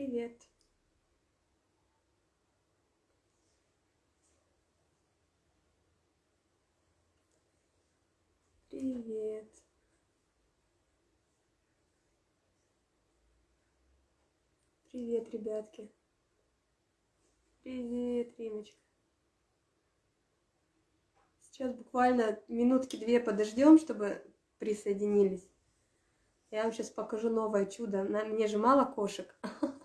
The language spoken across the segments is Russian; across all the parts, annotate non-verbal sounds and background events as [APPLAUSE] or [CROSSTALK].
Привет. Привет. Привет, ребятки. Привет, Римочка. Сейчас буквально минутки две подождем, чтобы присоединились. Я вам сейчас покажу новое чудо. Мне же мало кошек. [LAUGHS]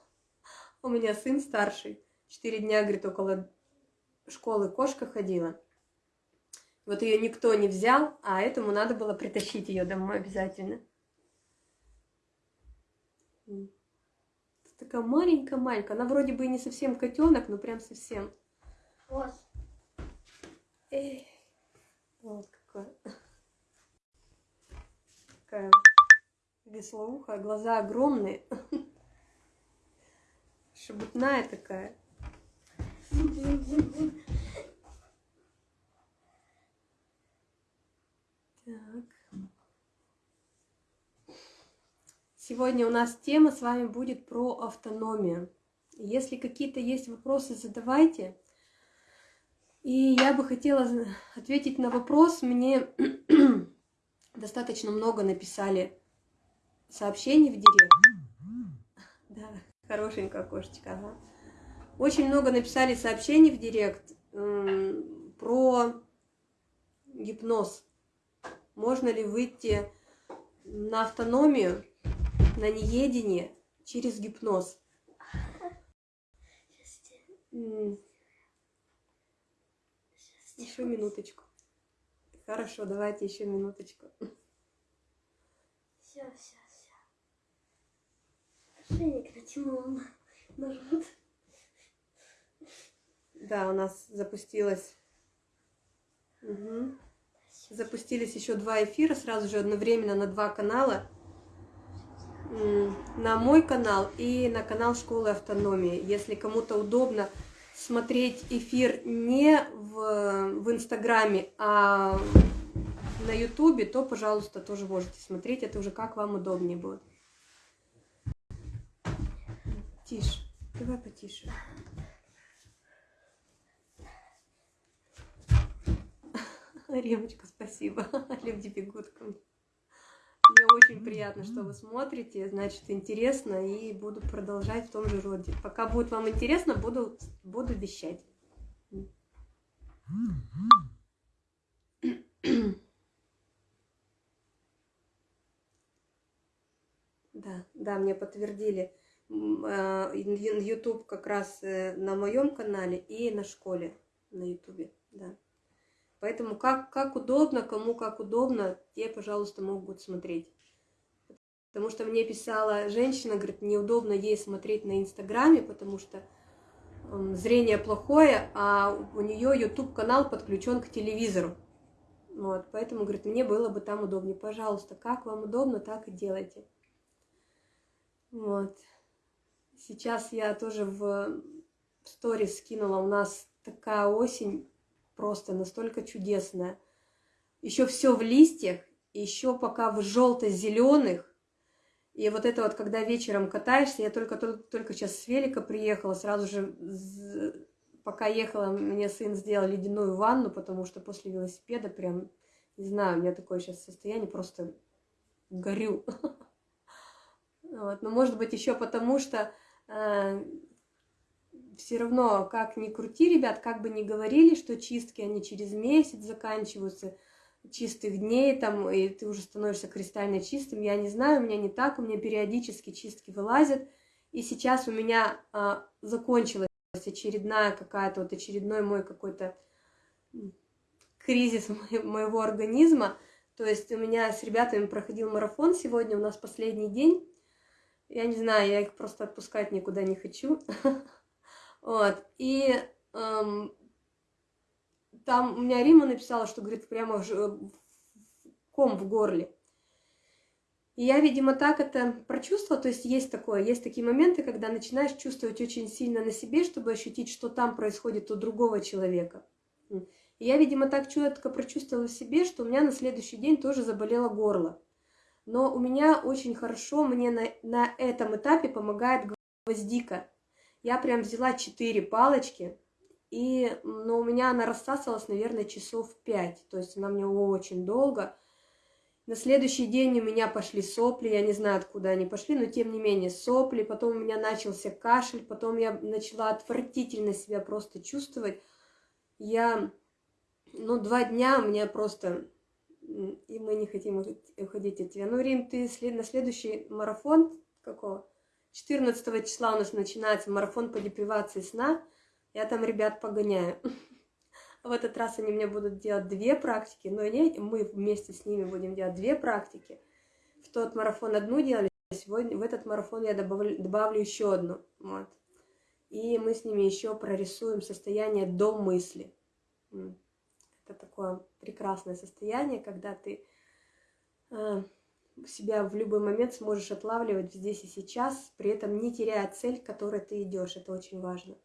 У меня сын старший. Четыре дня, говорит, около школы кошка ходила. Вот ее никто не взял, а этому надо было притащить ее домой обязательно. Такая маленькая-маленькая. Она вроде бы и не совсем котенок, но прям совсем. Вот. Эй, вот какое. Такая веслоухая, глаза огромные. Шебутная такая. Так. Сегодня у нас тема с вами будет про автономию. Если какие-то есть вопросы, задавайте. И я бы хотела ответить на вопрос. Мне [CLEARS THROAT] достаточно много написали сообщений в директ. Хорошенькая кошечка, ага. Очень много написали сообщений в директ про гипноз. Можно ли выйти на автономию, на неедение через гипноз? Еще минуточку. Хорошо, давайте еще минуточку. Все, все, все. Ошейник натянул на живот. Да, у нас запустилось... Угу. Запустились еще два эфира сразу же одновременно на два канала. На мой канал и на канал Школы Автономии. Если кому-то удобно смотреть эфир не в, в Инстаграме, а на Ютубе, то, пожалуйста, тоже можете смотреть. Это уже как вам удобнее будет. Тише. Давай потише. [LAUGHS] Ремочка, спасибо. [LAUGHS] Люди бегут ко мне. Мне очень приятно, что вы смотрите, значит, интересно, и буду продолжать в том же роде. Пока будет вам интересно, буду, буду вещать. Да, да, мне подтвердили. А, YouTube как раз э, на моем канале и на школе на YouTube, да. Поэтому как, как удобно, кому как удобно, те, пожалуйста, могут смотреть. Потому что мне писала женщина, говорит, неудобно ей смотреть на Инстаграме, потому что зрение плохое, а у нее YouTube канал подключен к телевизору. Вот, поэтому, говорит, мне было бы там удобнее. Пожалуйста, как вам удобно, так и делайте. Вот. Сейчас я тоже в сторис скинула, у нас такая осень просто настолько чудесная. Еще все в листьях, еще пока в желто-зеленых. И вот это вот, когда вечером катаешься, я только, только, только сейчас с велика приехала, сразу же, пока ехала, мне сын сделал ледяную ванну, потому что после велосипеда прям, не знаю, у меня такое сейчас состояние, просто горю. [LAUGHS] Но может быть еще потому, что все равно, как ни крути, ребят, как бы ни говорили, что чистки, они через месяц заканчиваются, чистых дней, там, и ты уже становишься кристально чистым, я не знаю, у меня не так, у меня периодически чистки вылазят, и сейчас у меня а, закончилась очередная какая-то, вот очередной мой какой-то кризис [LAUGHS] моего организма, то есть у меня с ребятами проходил марафон сегодня, у нас последний день, я не знаю, я их просто отпускать никуда не хочу, [LAUGHS] Вот. И эм, там у меня Рима написала, что, говорит, прямо ком в горле. И я, видимо, так это прочувствовала, то есть есть такое, есть такие моменты, когда начинаешь чувствовать очень сильно на себе, чтобы ощутить, что там происходит у другого человека. И я, видимо, так четко прочувствовала в себе, что у меня на следующий день тоже заболело горло. Но у меня очень хорошо, мне на, на этом этапе помогает гвоздика. Я прям взяла 4 палочки, и, но у меня она рассасывалась, наверное, часов 5, то есть она мне очень долго. На следующий день у меня пошли сопли, я не знаю, откуда они пошли, но тем не менее сопли, потом у меня начался кашель, потом я начала отвратительно себя просто чувствовать. Я, ну, два дня у меня просто, и мы не хотим уходить от тебя. Ну, Рим, ты на следующий марафон какого? 14 числа у нас начинается марафон по депривации сна. Я там ребят погоняю. [LAUGHS] В этот раз они мне будут делать две практики, но не, мы вместе с ними будем делать две практики. В тот марафон одну делали, сегодня в этот марафон я добавлю, добавлю еще одну. Вот. И мы с ними еще прорисуем состояние до мысли. Это такое прекрасное состояние, когда ты э, себя в любой момент сможешь отлавливать здесь и сейчас, при этом не теряя цель, к которой ты идешь. Это очень важно.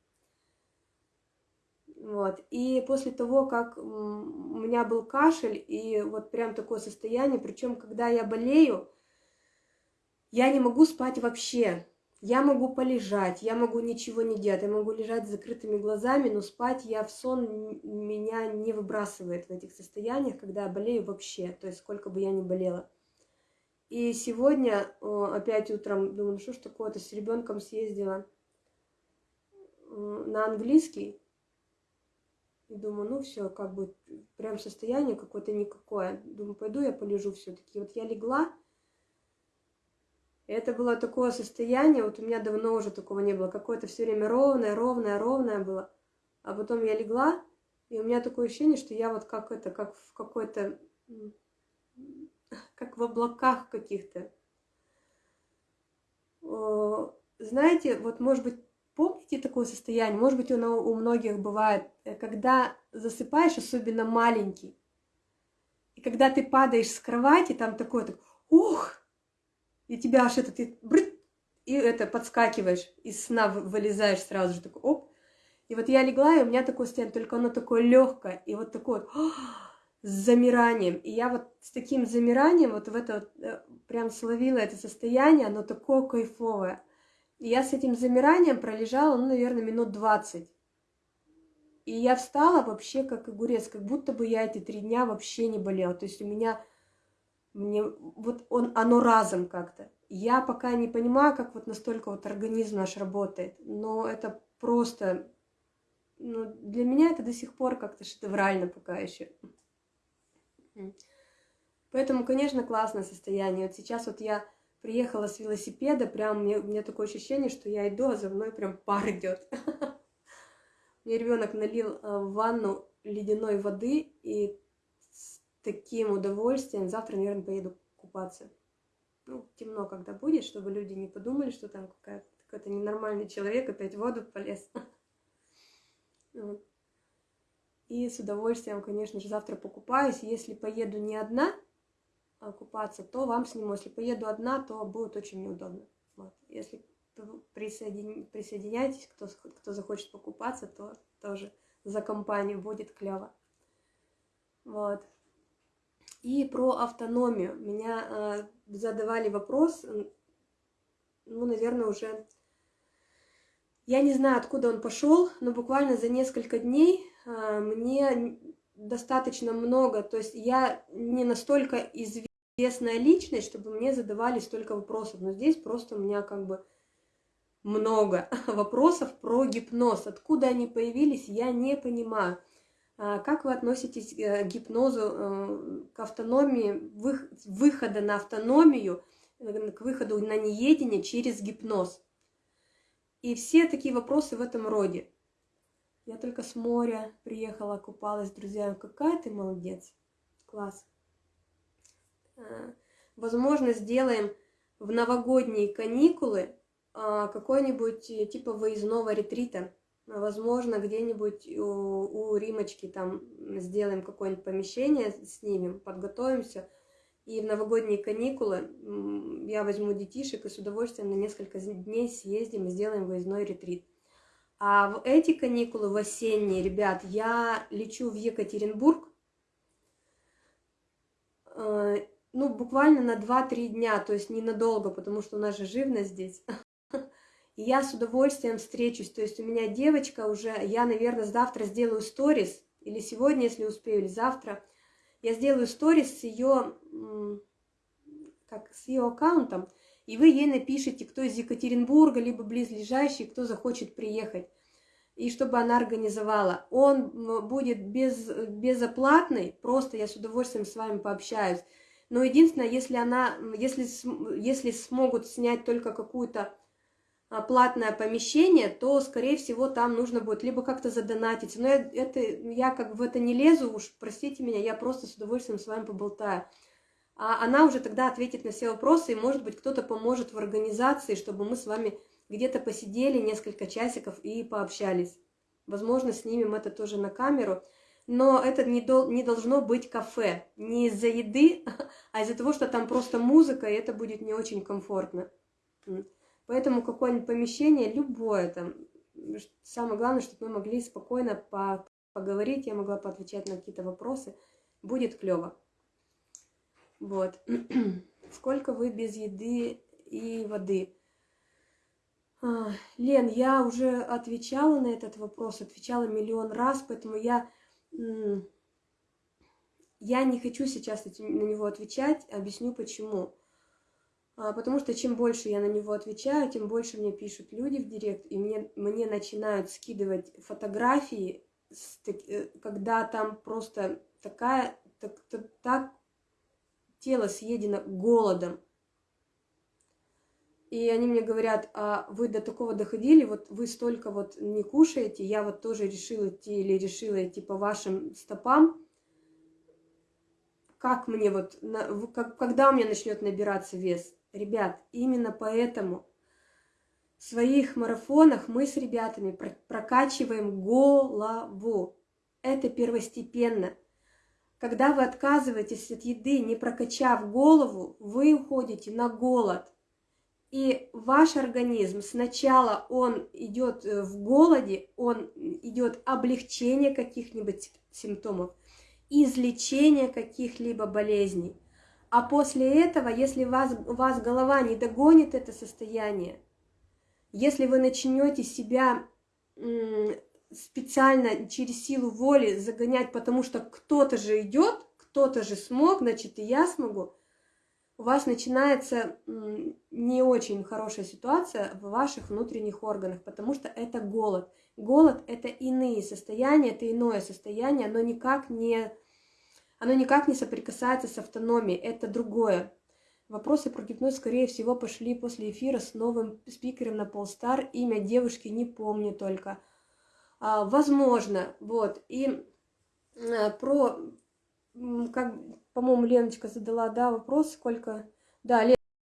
Вот. И после того, как у меня был кашель и вот прям такое состояние, причем когда я болею, я не могу спать вообще. Я могу полежать, я могу ничего не делать, я могу лежать с закрытыми глазами, но спать я в сон меня не выбрасывает в этих состояниях, когда я болею вообще, то есть сколько бы я ни болела. И сегодня опять утром думаю, ну что ж такое-то, с ребенком съездила на английский, и думаю, ну все, как бы прям состояние какое-то никакое. Думаю, пойду я полежу все-таки. Вот я легла, это было такое состояние, вот у меня давно уже такого не было. Какое-то все время ровное, ровное, ровное было. А потом я легла, и у меня такое ощущение, что я вот как это, как в какой-то, как в облаках каких-то. Знаете, вот может быть Помните такое состояние? Может быть, оно у многих бывает, э, когда засыпаешь, особенно маленький, и когда ты падаешь с кровати, там такое, так, ух, и тебя аж это, ты, брыт, и это подскакиваешь, из сна вылезаешь сразу же, такой, оп. И вот я легла, и у меня такое состояние, только оно такое легкое, и вот такое вот, с замиранием. И я вот с таким замиранием вот в это вот, э, прям словила это состояние, оно такое кайфовое. И я с этим замиранием пролежала, ну, наверное, минут 20. И я встала вообще как огурец, как будто бы я эти три дня вообще не болела. То есть у меня, мне, вот он, оно разом как-то. Я пока не понимаю, как вот настолько вот организм наш работает, но это просто, ну, для меня это до сих пор как-то шедеврально пока еще. Поэтому, конечно, классное состояние. Вот сейчас вот я приехала с велосипеда, прям мне, у меня такое ощущение, что я иду, а за мной прям пар идет. [LAUGHS] Мне ребенок налил э, в ванну ледяной воды, и таким удовольствием завтра, наверное, поеду купаться. Ну, темно, когда будет, чтобы люди не подумали, что там какой-то ненормальный человек опять в воду полез. [LAUGHS] И с удовольствием, конечно же, завтра покупаюсь. Если поеду не одна, купаться, то вам сниму. Если поеду одна, то будет очень неудобно. Вот. Если присоедин... присоединяйтесь, кто, кто захочет покупаться, то тоже за компанию будет клево. Вот. И про автономию. Меня э, задавали вопрос, ну, наверное, уже... Я не знаю, откуда он пошел, но буквально за несколько дней э, мне достаточно много, то есть я не настолько известна, известная личность, чтобы мне задавали столько вопросов. Но здесь просто у меня как бы много [LAUGHS] вопросов про гипноз. Откуда они появились, я не понимаю. А как вы относитесь э, к гипнозу, э, к автономии, выхода на автономию, э, к выходу на неедение через гипноз? И все такие вопросы в этом роде. Я только с моря приехала, купалась, друзья. Какая ты молодец. Класс. Э, возможно, сделаем в новогодние каникулы а, какой-нибудь типа выездного ретрита. Возможно, где-нибудь у, у Римочки там сделаем какое-нибудь помещение, снимем, подготовимся. И в новогодние каникулы я возьму детишек и с удовольствием на несколько дней съездим и сделаем выездной ретрит. А в эти каникулы, в осенние, ребят, я лечу в Екатеринбург э, ну, буквально на 2-3 дня, то есть ненадолго, потому что у нас же живность здесь. Я с удовольствием встречусь. То есть у меня девочка уже, я, наверное, завтра сделаю сторис, или сегодня, если успею, или завтра. Я сделаю сторис с ее, как, с ее аккаунтом, и вы ей напишите, кто из Екатеринбурга, либо близлежащий, кто захочет приехать и чтобы она организовала. Он будет без, безоплатный, просто я с удовольствием с вами пообщаюсь. Но единственное, если она, если, если смогут снять только какую-то платное помещение, то, скорее всего, там нужно будет либо как-то задонатить. Но я, это, я как бы в это не лезу, уж простите меня, я просто с удовольствием с вами поболтаю. А она уже тогда ответит на все вопросы, и, может быть, кто-то поможет в организации, чтобы мы с вами где-то посидели несколько часиков и пообщались. Возможно, снимем это тоже на камеру. Но это не, дол не должно быть кафе. Не из-за еды, [LAUGHS] а из-за того, что там просто музыка, и это будет не очень комфортно. Поэтому какое-нибудь помещение, любое там, самое главное, чтобы мы могли спокойно по поговорить, я могла поотвечать на какие-то вопросы, будет клево. Вот. [CLEARS THROAT] Сколько вы без еды и воды? А, Лен, я уже отвечала на этот вопрос, отвечала миллион раз, поэтому я, я не хочу сейчас на него отвечать, объясню почему. А, потому что чем больше я на него отвечаю, тем больше мне пишут люди в директ, и мне, мне начинают скидывать фотографии, э, когда там просто такая, так, так, так тело съедено голодом, и они мне говорят, а вы до такого доходили, вот вы столько вот не кушаете, я вот тоже решила идти или решила идти по вашим стопам. Как мне вот, как, когда у меня начнет набираться вес? Ребят, именно поэтому в своих марафонах мы с ребятами прокачиваем голову. Это первостепенно. Когда вы отказываетесь от еды, не прокачав голову, вы уходите на голод. И ваш организм сначала он идет э, в голоде, он идет облегчение каких-нибудь симптомов, излечение каких-либо болезней. А после этого, если вас, вас голова не догонит это состояние, если вы начнете себя специально через силу воли загонять, потому что кто-то же идет, кто-то же смог, значит и я смогу, у вас начинается не очень хорошая ситуация в ваших внутренних органах, потому что это голод. Голод – это иные состояния, это иное состояние, оно никак не, оно никак не соприкасается с автономией, это другое. Вопросы про гипноз, скорее всего, пошли после эфира с новым спикером на Полстар. Имя девушки не помню только. А, возможно, вот. И а, про как, по-моему, Леночка задала, да, вопрос, сколько... Да,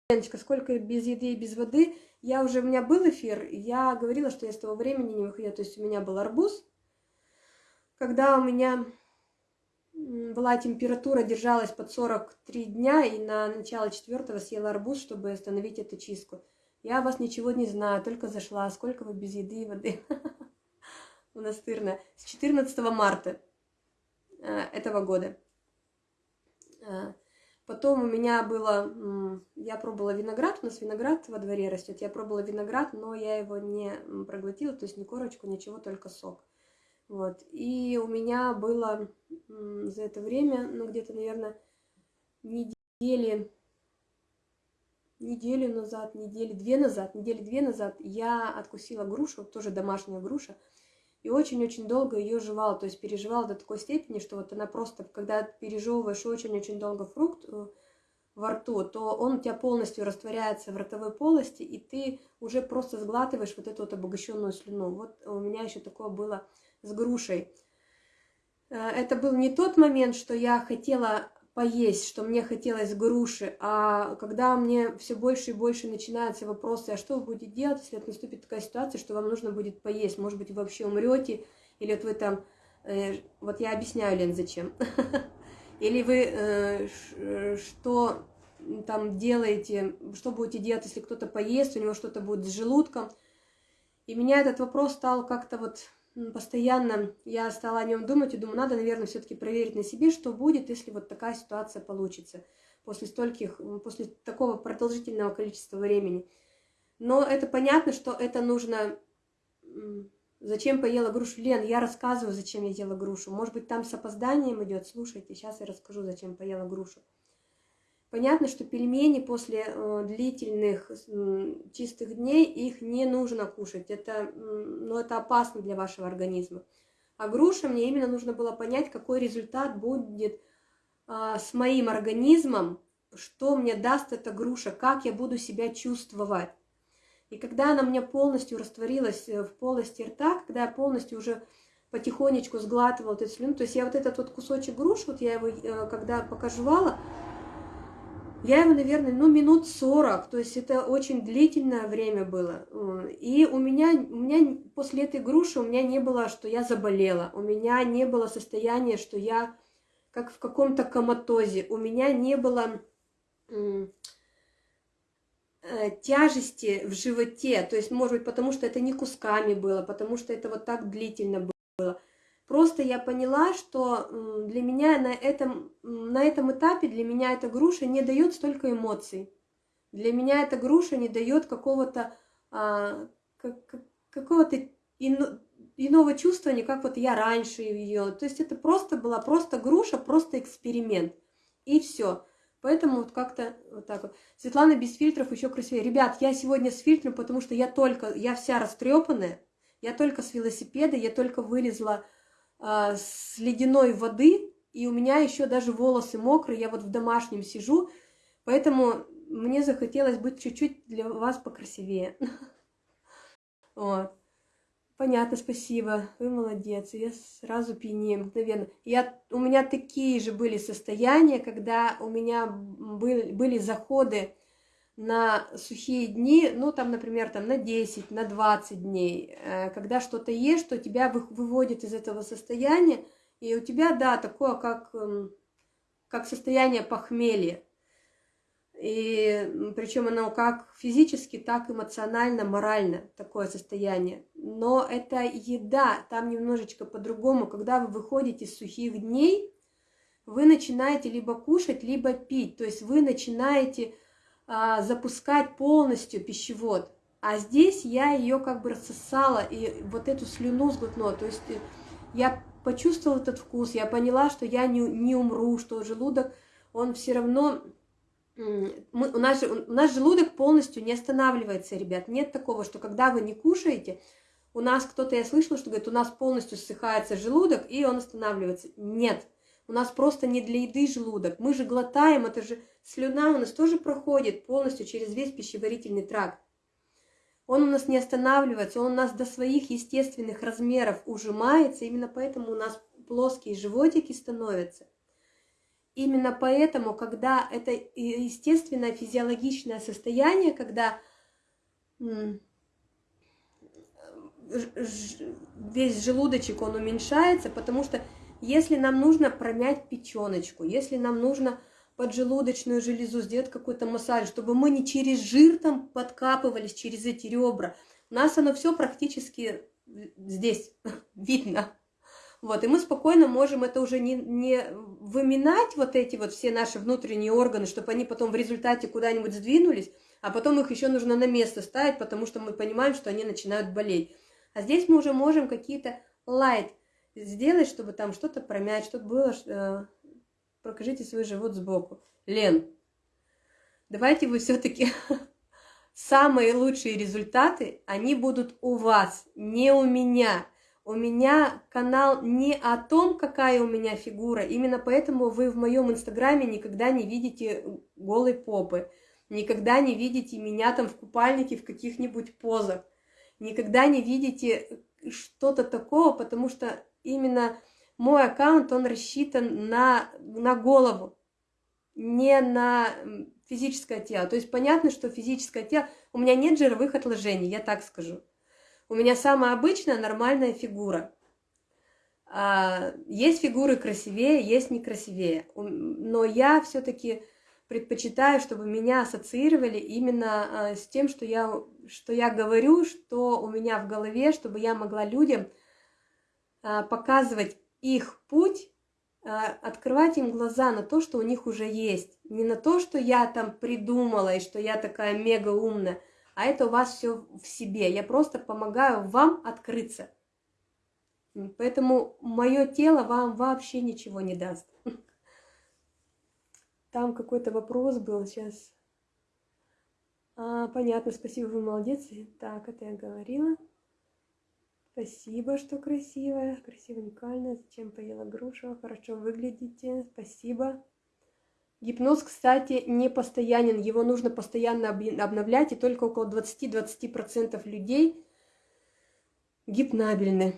Леночка, сколько без еды и без воды? Я уже, у меня был эфир, я говорила, что я с того времени не выходила, то есть у меня был арбуз. Когда у меня была температура, держалась под 43 дня, и на начало четвертого съела арбуз, чтобы остановить эту чистку. Я вас ничего не знаю, только зашла. Сколько вы без еды и воды? [LAUGHS] Монастырная. С 14 марта э, этого года. Э, потом у меня было, я пробовала виноград, у нас виноград во дворе растет, я пробовала виноград, но я его не проглотила, то есть ни корочку, ничего, только сок. Вот. И у меня было за это время, ну где-то, наверное, недели, неделю назад, недели две назад, недели две назад я откусила грушу, тоже домашняя груша, и очень-очень долго ее жевал, то есть переживал до такой степени, что вот она просто, когда пережевываешь очень-очень долго фрукт э, во рту, то он у тебя полностью растворяется в ротовой полости, и ты уже просто сглатываешь вот эту вот обогащенную слюну. Вот у меня еще такое было с грушей. Э, это был не тот момент, что я хотела поесть, что мне хотелось груши, а когда мне все больше и больше начинаются вопросы, а что вы будете делать, если наступит такая ситуация, что вам нужно будет поесть, может быть, вы вообще умрете, или вот вы там, э, вот я объясняю, Лен, зачем, [LAUGHS] или вы э, что там делаете, что будете делать, если кто-то поест, у него что-то будет с желудком, и меня этот вопрос стал как-то вот постоянно я стала о нем думать и думаю, надо, наверное, все-таки проверить на себе, что будет, если вот такая ситуация получится после стольких, после такого продолжительного количества времени. Но это понятно, что это нужно... Зачем поела грушу? Лен, я рассказываю, зачем я ела грушу. Может быть, там с опозданием идет. Слушайте, сейчас я расскажу, зачем поела грушу. Понятно, что пельмени после э, длительных чистых дней их не нужно кушать. Это, ну, это опасно для вашего организма. А груша мне именно нужно было понять, какой результат будет э, с моим организмом, что мне даст эта груша, как я буду себя чувствовать. И когда она мне полностью растворилась э, в полости рта, когда я полностью уже потихонечку сглатывала эту слюну, то есть я вот этот вот кусочек груши, вот я его, э, когда покажевала, я его, наверное, ну, минут 40, то есть это очень длительное время было. И у меня, у меня после этой груши у меня не было, что я заболела, у меня не было состояния, что я как в каком-то коматозе, у меня не было э, тяжести в животе, то есть, может быть, потому что это не кусками было, потому что это вот так длительно было. Просто я поняла, что для меня на этом, на этом этапе, для меня эта груша не дает столько эмоций. Для меня эта груша не дает какого-то а, как, какого-то ино, иного чувствования, как вот я раньше ее. То есть это просто была просто груша, просто эксперимент. И все. Поэтому вот как-то вот так вот. Светлана без фильтров еще красивее. Ребят, я сегодня с фильтром, потому что я только, я вся растрепанная, я только с велосипеда, я только вылезла а, с ледяной воды, и у меня еще даже волосы мокрые, я вот в домашнем сижу, поэтому мне захотелось быть чуть-чуть для вас покрасивее. [LAUGHS] Вот. Понятно, спасибо. Вы молодец. Я сразу пьянею мгновенно. Я, у меня такие же были состояния, когда у меня были, были заходы на сухие дни, ну, там, например, там, на 10, на 20 дней, э, когда что-то ешь, что тебя выводит из этого состояния, и у тебя, да, такое, как, эм, как состояние похмелья. И причем оно как физически, так эмоционально, морально такое состояние. Но это еда, там немножечко по-другому. Когда вы выходите из сухих дней, вы начинаете либо кушать, либо пить. То есть вы начинаете а, запускать полностью пищевод. А здесь я ее как бы рассосала и вот эту слюну сглотнула. То есть э, я почувствовала этот вкус, я поняла, что я не, не умру, что желудок, он все равно... Мы, у, нас, у нас желудок полностью не останавливается, ребят. Нет такого, что когда вы не кушаете, у нас кто-то, я слышала, что говорит, у нас полностью ссыхается желудок, и он останавливается. Нет, у нас просто не для еды желудок. Мы же глотаем, это же слюна у нас тоже проходит полностью через весь пищеварительный тракт. Он у нас не останавливается, он у нас до своих естественных размеров ужимается, именно поэтому у нас плоские животики становятся. Именно поэтому, когда это естественное физиологичное состояние, когда весь желудочек, он уменьшается, потому что если нам нужно промять печеночку, если нам нужно поджелудочную железу, сделать какой-то массаж, чтобы мы не через жир там подкапывались, через эти ребра. У нас оно все практически здесь [LAUGHS] видно. Вот, и мы спокойно можем это уже не, не выминать, вот эти вот все наши внутренние органы, чтобы они потом в результате куда-нибудь сдвинулись, а потом их еще нужно на место ставить, потому что мы понимаем, что они начинают болеть. А здесь мы уже можем какие-то light сделать, чтобы там что-то промять, чтобы было покажите свой живот сбоку. Лен, давайте вы все-таки [LAUGHS] самые лучшие результаты, они будут у вас, не у меня. У меня канал не о том, какая у меня фигура, именно поэтому вы в моем инстаграме никогда не видите голой попы, никогда не видите меня там в купальнике в каких-нибудь позах, никогда не видите что-то такого, потому что именно мой аккаунт, он рассчитан на, на голову, не на физическое тело. То есть понятно, что физическое тело... У меня нет жировых отложений, я так скажу. У меня самая обычная нормальная фигура. А, есть фигуры красивее, есть некрасивее. Но я все-таки предпочитаю, чтобы меня ассоциировали именно а, с тем, что я, что я говорю, что у меня в голове, чтобы я могла людям а, показывать их путь, а, открывать им глаза на то, что у них уже есть. Не на то, что я там придумала и что я такая мега умная, а это у вас все в себе. Я просто помогаю вам открыться. Поэтому мое тело вам вообще ничего не даст. [LAUGHS] Там какой-то вопрос был сейчас. А, понятно, спасибо, вы молодец. Так, это я говорила. Спасибо, что красивая, красиво, уникальная. Зачем поела грушу? Хорошо выглядите. Спасибо. Гипноз, кстати, не постоянен. Его нужно постоянно обновлять, и только около 20-20% людей гипнабельны.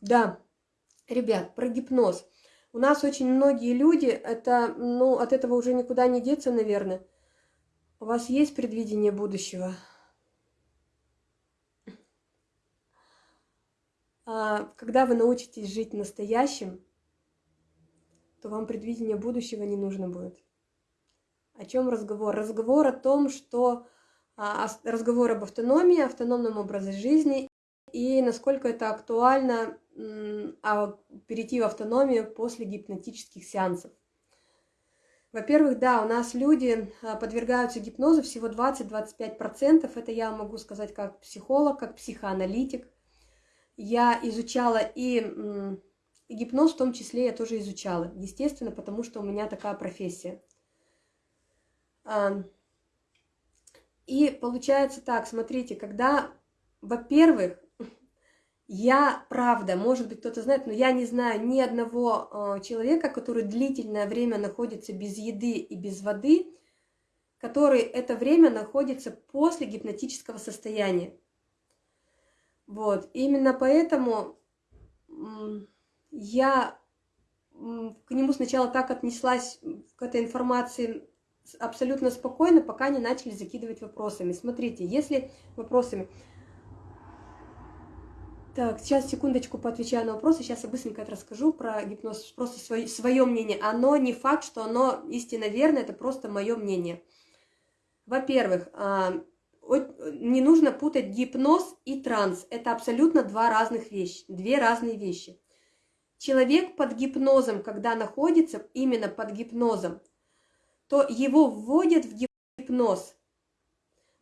Да, ребят, про гипноз. У нас очень многие люди, это, ну, от этого уже никуда не деться, наверное. У вас есть предвидение будущего? А, когда вы научитесь жить настоящим, то вам предвидение будущего не нужно будет. О чем разговор? Разговор о том, что а, разговор об автономии, автономном образе жизни и насколько это актуально а, перейти в автономию после гипнотических сеансов. Во-первых, да, у нас люди а, подвергаются гипнозу всего 20-25%. Это я могу сказать как психолог, как психоаналитик. Я изучала и, гипноз в том числе я тоже изучала. Естественно, потому что у меня такая профессия. А, и получается так, смотрите, когда, во-первых, [LAUGHS] я, правда, может быть, кто-то знает, но я не знаю ни одного э, человека, который длительное время находится без еды и без воды, который это время находится после гипнотического состояния. Вот, именно поэтому я к нему сначала так отнеслась, к этой информации абсолютно спокойно, пока не начали закидывать вопросами. Смотрите, если вопросами... Так, сейчас секундочку поотвечаю на вопросы. Сейчас я быстренько это расскажу про гипноз. Просто свое, свое мнение. Оно не факт, что оно истинно верно, это просто мое мнение. Во-первых, а, не нужно путать гипноз и транс. Это абсолютно два разных вещи, две разные вещи. Человек под гипнозом, когда находится именно под гипнозом, то его вводят в гипноз.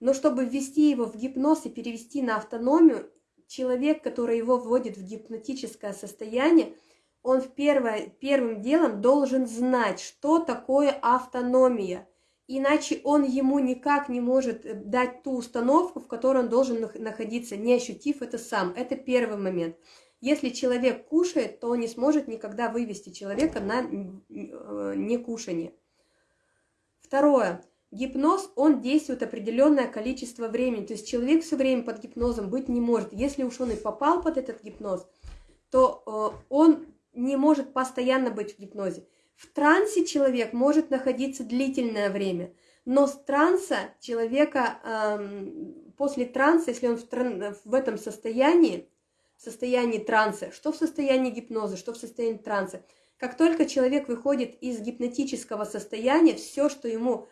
Но чтобы ввести его в гипноз и перевести на автономию, человек, который его вводит в гипнотическое состояние, он в первое, первым делом должен знать, что такое автономия. Иначе он ему никак не может э, дать ту установку, в которой он должен находиться, не ощутив это сам. Это первый момент. Если человек кушает, то он не сможет никогда вывести человека на э, некушание. Второе. Гипноз, он действует определенное количество времени. То есть человек все время под гипнозом быть не может. Если уж он и попал под этот гипноз, то э, он не может постоянно быть в гипнозе. В трансе человек может находиться длительное время, но с транса человека, после транса, если он в, в этом состоянии, в состоянии транса, что в состоянии гипноза, что в состоянии транса, как только человек выходит из гипнотического состояния, все, что ему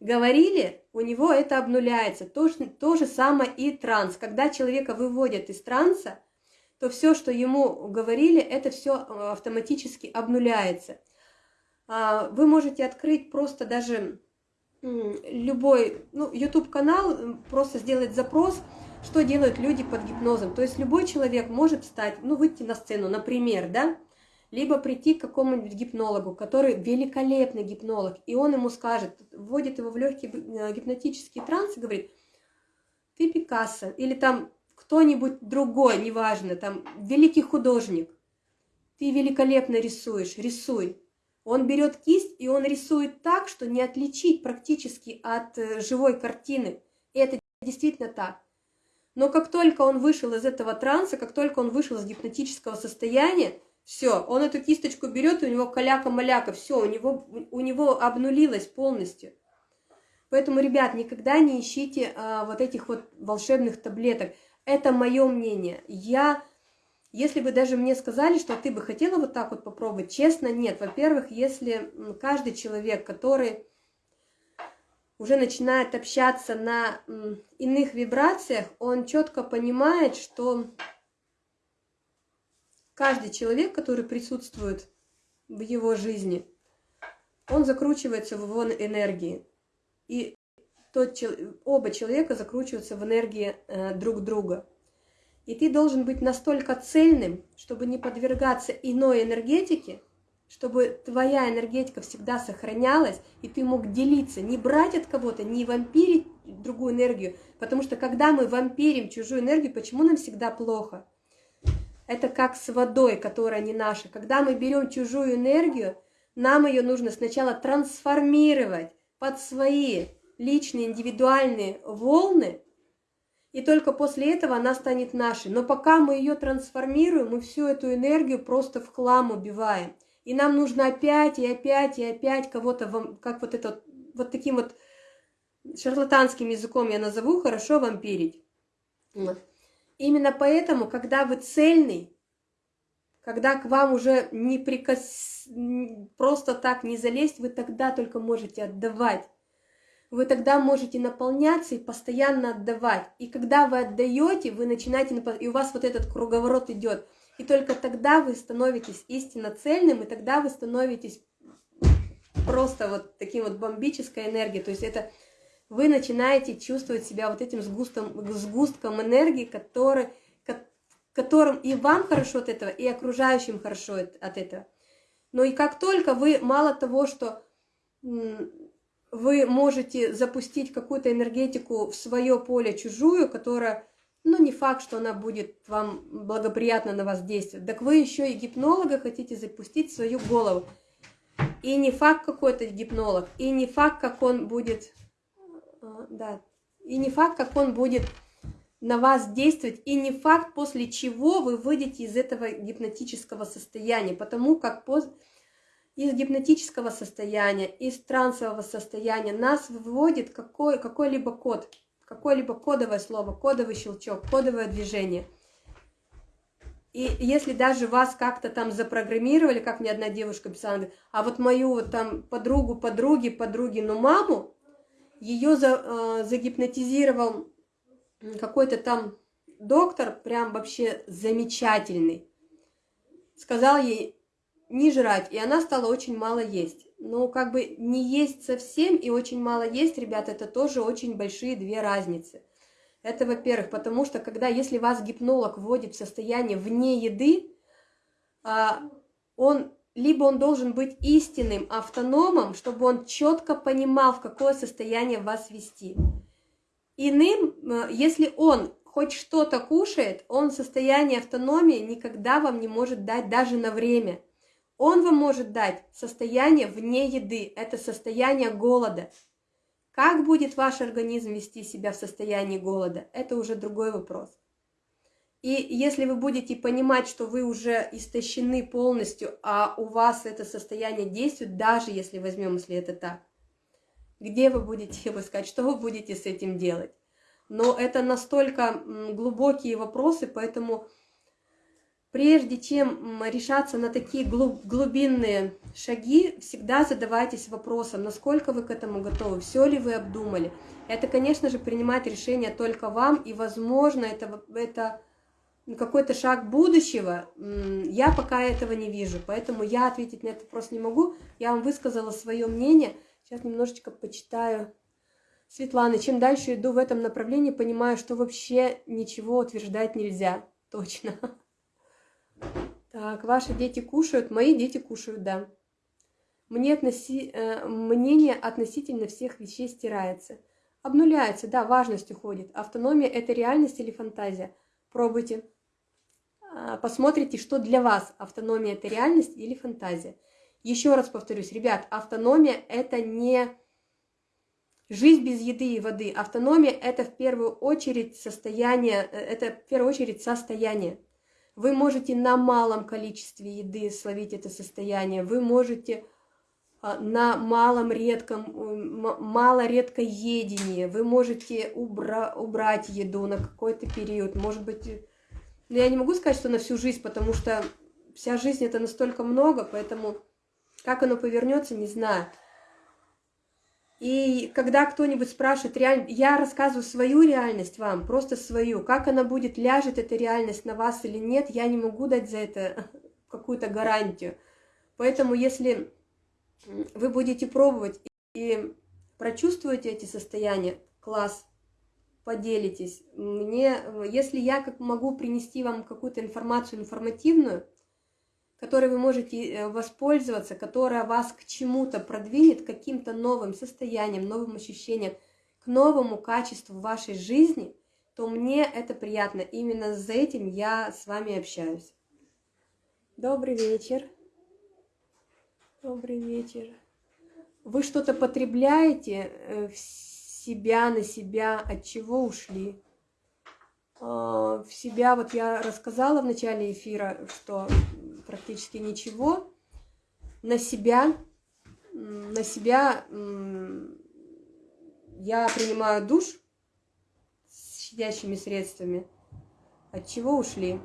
говорили, у него это обнуляется. То, то же самое и транс. Когда человека выводят из транса, то все, что ему говорили, это все э, автоматически обнуляется. А, вы можете открыть просто даже любой, ну, YouTube-канал, просто сделать запрос, что делают люди под гипнозом. То есть любой человек может встать, ну, выйти на сцену, например, да, либо прийти к какому-нибудь гипнологу, который великолепный гипнолог, и он ему скажет, вводит его в легкий э, гипнотический транс и говорит, ты Пикассо, или там кто-нибудь другой, неважно, там великий художник, ты великолепно рисуешь, рисуй. Он берет кисть, и он рисует так, что не отличить практически от э, живой картины. И это действительно так. Но как только он вышел из этого транса, как только он вышел из гипнотического состояния, все, он эту кисточку берет, и у него каляка-маляка, все, у него, у него обнулилось полностью. Поэтому, ребят, никогда не ищите а, вот этих вот волшебных таблеток. Это мое мнение. Я если бы даже мне сказали, что ты бы хотела вот так вот попробовать, честно, нет. Во-первых, если каждый человек, который уже начинает общаться на иных вибрациях, он четко понимает, что каждый человек, который присутствует в его жизни, он закручивается в его энергии. И тот, оба человека закручиваются в энергии э, друг друга. И ты должен быть настолько цельным, чтобы не подвергаться иной энергетике, чтобы твоя энергетика всегда сохранялась, и ты мог делиться, не брать от кого-то, не вампирить другую энергию. Потому что когда мы вампирим чужую энергию, почему нам всегда плохо? Это как с водой, которая не наша. Когда мы берем чужую энергию, нам ее нужно сначала трансформировать под свои личные, индивидуальные волны, и только после этого она станет нашей. Но пока мы ее трансформируем, мы всю эту энергию просто в хлам убиваем. И нам нужно опять и опять и опять кого-то, как вот это, вот таким вот шарлатанским языком я назову, хорошо вампирить. Именно поэтому, когда вы цельный, когда к вам уже не прикос... просто так не залезть, вы тогда только можете отдавать. Вы тогда можете наполняться и постоянно отдавать. И когда вы отдаете, вы начинаете, и у вас вот этот круговорот идет. И только тогда вы становитесь истинно цельным, и тогда вы становитесь просто вот таким вот бомбической энергией. То есть это вы начинаете чувствовать себя вот этим сгустом, сгустком энергии, который, которым и вам хорошо от этого, и окружающим хорошо от этого. Но и как только вы, мало того, что вы можете запустить какую-то энергетику в свое поле чужую, которая, ну, не факт, что она будет вам благоприятно на вас действовать. Так вы еще и гипнолога хотите запустить в свою голову. И не факт какой-то гипнолог, и не факт, как он будет а, да. И не факт, как он будет на вас действовать, и не факт, после чего вы выйдете из этого гипнотического состояния, потому как поз... из гипнотического состояния, из трансового состояния нас выводит какой, какой-либо код, какое-либо кодовое слово, кодовый щелчок, кодовое движение. И если даже вас как-то там запрограммировали, как мне одна девушка писала, а вот мою вот там подругу, подруги, подруги, ну маму, ее за, э, загипнотизировал какой-то там доктор, прям вообще замечательный. Сказал ей не жрать, и она стала очень мало есть. Но как бы не есть совсем и очень мало есть, ребята, это тоже очень большие две разницы. Это, во-первых, потому что когда, если вас гипнолог вводит в состояние вне еды, а, он либо он должен быть истинным автономом, чтобы он четко понимал, в какое состояние вас вести. Иным, э, если он хоть что-то кушает, он в состоянии автономии никогда вам не может дать даже на время. Он вам может дать состояние вне еды, это состояние голода. Как будет ваш организм вести себя в состоянии голода, это уже другой вопрос. И если вы будете понимать, что вы уже истощены полностью, а у вас это состояние действует, даже если возьмем, если это так, где вы будете его искать, что вы будете с этим делать? Но это настолько глубокие вопросы, поэтому прежде чем решаться на такие глубинные шаги, всегда задавайтесь вопросом, насколько вы к этому готовы, все ли вы обдумали. Это, конечно же, принимать решение только вам, и, возможно, это, это какой-то шаг будущего, я пока этого не вижу, поэтому я ответить на этот вопрос не могу. Я вам высказала свое мнение. Сейчас немножечко почитаю Светланы. Чем дальше иду в этом направлении, понимаю, что вообще ничего утверждать нельзя. Точно. Так, ваши дети кушают, мои дети кушают, да. Мне относи... э, мнение относительно всех вещей стирается. Обнуляется, да, важность уходит. Автономия – это реальность или фантазия? Пробуйте. А, посмотрите, что для вас автономия – это реальность или фантазия. Еще раз повторюсь, ребят, автономия – это не жизнь без еды и воды. Автономия – это в первую очередь состояние, э, это в первую очередь состояние. Вы можете на малом количестве еды словить это состояние, вы можете а, на малом редком, мало редкой едении, вы можете убра убрать еду на какой-то период, может быть, но я не могу сказать, что на всю жизнь, потому что вся жизнь это настолько много, поэтому как оно повернется, не знаю. И когда кто-нибудь спрашивает, реаль... я рассказываю свою реальность вам, просто свою, как она будет, ляжет эта реальность на вас или нет, я не могу дать за это [LAUGHS] какую-то гарантию. Поэтому если вы будете пробовать и Прочувствуете эти состояния? Класс. Поделитесь. Мне, если я как могу принести вам какую-то информацию информативную, которой вы можете э, воспользоваться, которая вас к чему-то продвинет, к каким-то новым состояниям, новым ощущениям, к новому качеству вашей жизни, то мне это приятно. Именно за этим я с вами общаюсь. Добрый вечер. Добрый вечер. Вы что-то потребляете э, в себя, на себя, от чего ушли? А, в себя, вот я рассказала в начале эфира, что практически ничего. На себя, на себя я принимаю душ с щадящими средствами. От чего ушли?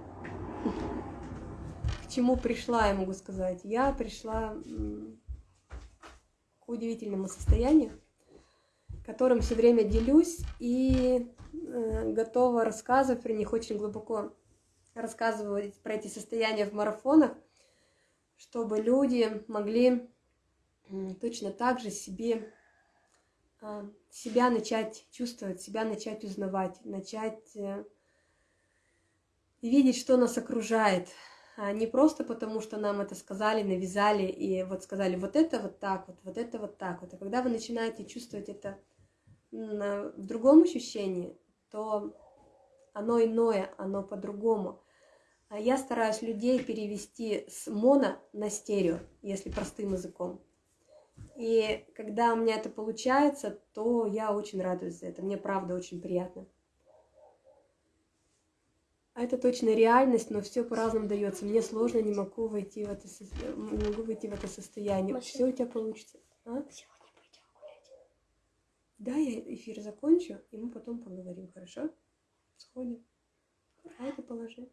К чему пришла, я могу сказать. Я пришла к удивительному состоянию, которым все время делюсь и э, готова рассказывать про них очень глубоко рассказывать про эти состояния в марафонах, чтобы люди могли точно так же себе, а, себя начать чувствовать, себя начать узнавать, начать э, видеть, что нас окружает. А не просто потому, что нам это сказали, навязали и вот сказали вот это вот так вот, вот это вот так вот. А когда вы начинаете чувствовать это в другом ощущении, то оно иное, оно по-другому. А я стараюсь людей перевести с моно на стерео, если простым языком. И когда у меня это получается, то я очень радуюсь за это. Мне правда очень приятно. А это точно реальность, но все по-разному дается. Мне сложно, не могу войти в это, не могу войти в это состояние. Все у тебя получится. А? Да, я эфир закончу, и мы потом поговорим, хорошо? Сходим. А это положи.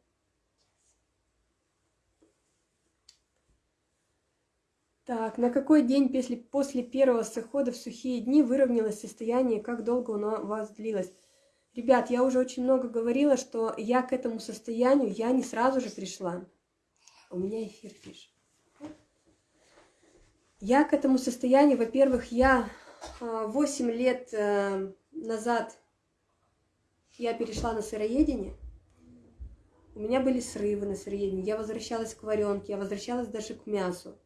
Так, на какой день после, после первого захода в сухие дни выровнялось состояние, как долго оно у вас длилось? Ребят, я уже очень много говорила, что я к этому состоянию, я не сразу же пришла. У меня эфир пишет. Я к этому состоянию, во-первых, я 8 а, лет э, назад я перешла на сыроедение. У меня были срывы на сыроедении. Я возвращалась к варенке, я возвращалась даже к мясу.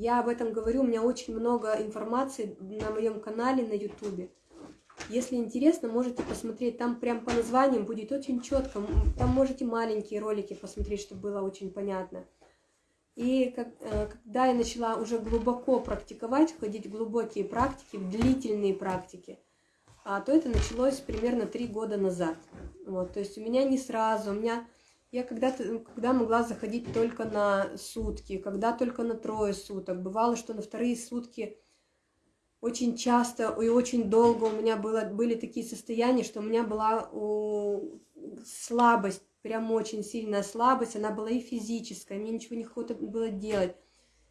Я об этом говорю, у меня очень много информации на моем канале на ютубе. Если интересно, можете посмотреть, там прям по названиям будет очень четко. Там можете маленькие ролики посмотреть, чтобы было очень понятно. И как, э, когда я начала уже глубоко практиковать, входить в глубокие практики, в длительные практики, а, то это началось примерно три года назад. Вот, то есть у меня не сразу, у меня я когда-то, когда могла заходить только на сутки, когда только на трое суток. Бывало, что на вторые сутки очень часто и очень долго у меня было, были такие состояния, что у меня была у, слабость, прям очень сильная слабость, она была и физическая, мне ничего не охота было делать.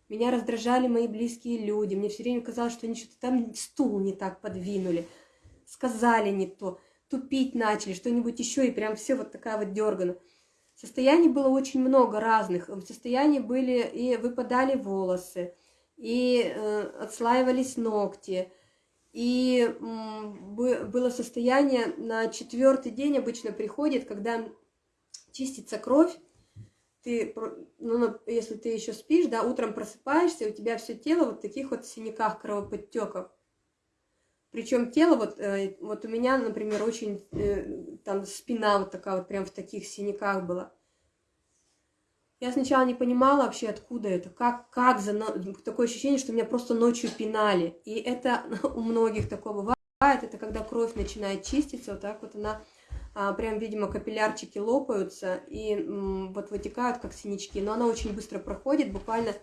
Меня раздражали мои близкие люди, мне все время казалось, что они что-то там стул не так подвинули, сказали не то, тупить начали, что-нибудь еще, и прям все вот такая вот дергана. Состояний было очень много разных. В состоянии были и выпадали волосы, и э, отслаивались ногти, и э, было состояние на четвертый день обычно приходит, когда чистится кровь, ты, ну, если ты еще спишь, да, утром просыпаешься, у тебя все тело вот в таких вот синяках, кровоподтеках. Причем тело, вот, э, вот у меня, например, очень, э, там спина вот такая вот прям в таких синяках была. Я сначала не понимала вообще, откуда это, как, как за... Такое ощущение, что меня просто ночью пинали. И это [LAUGHS] у многих такое бывает. Это когда кровь начинает чиститься, вот так вот она, а, прям, видимо, капиллярчики лопаются и вот вытекают, как синячки. Но она очень быстро проходит, буквально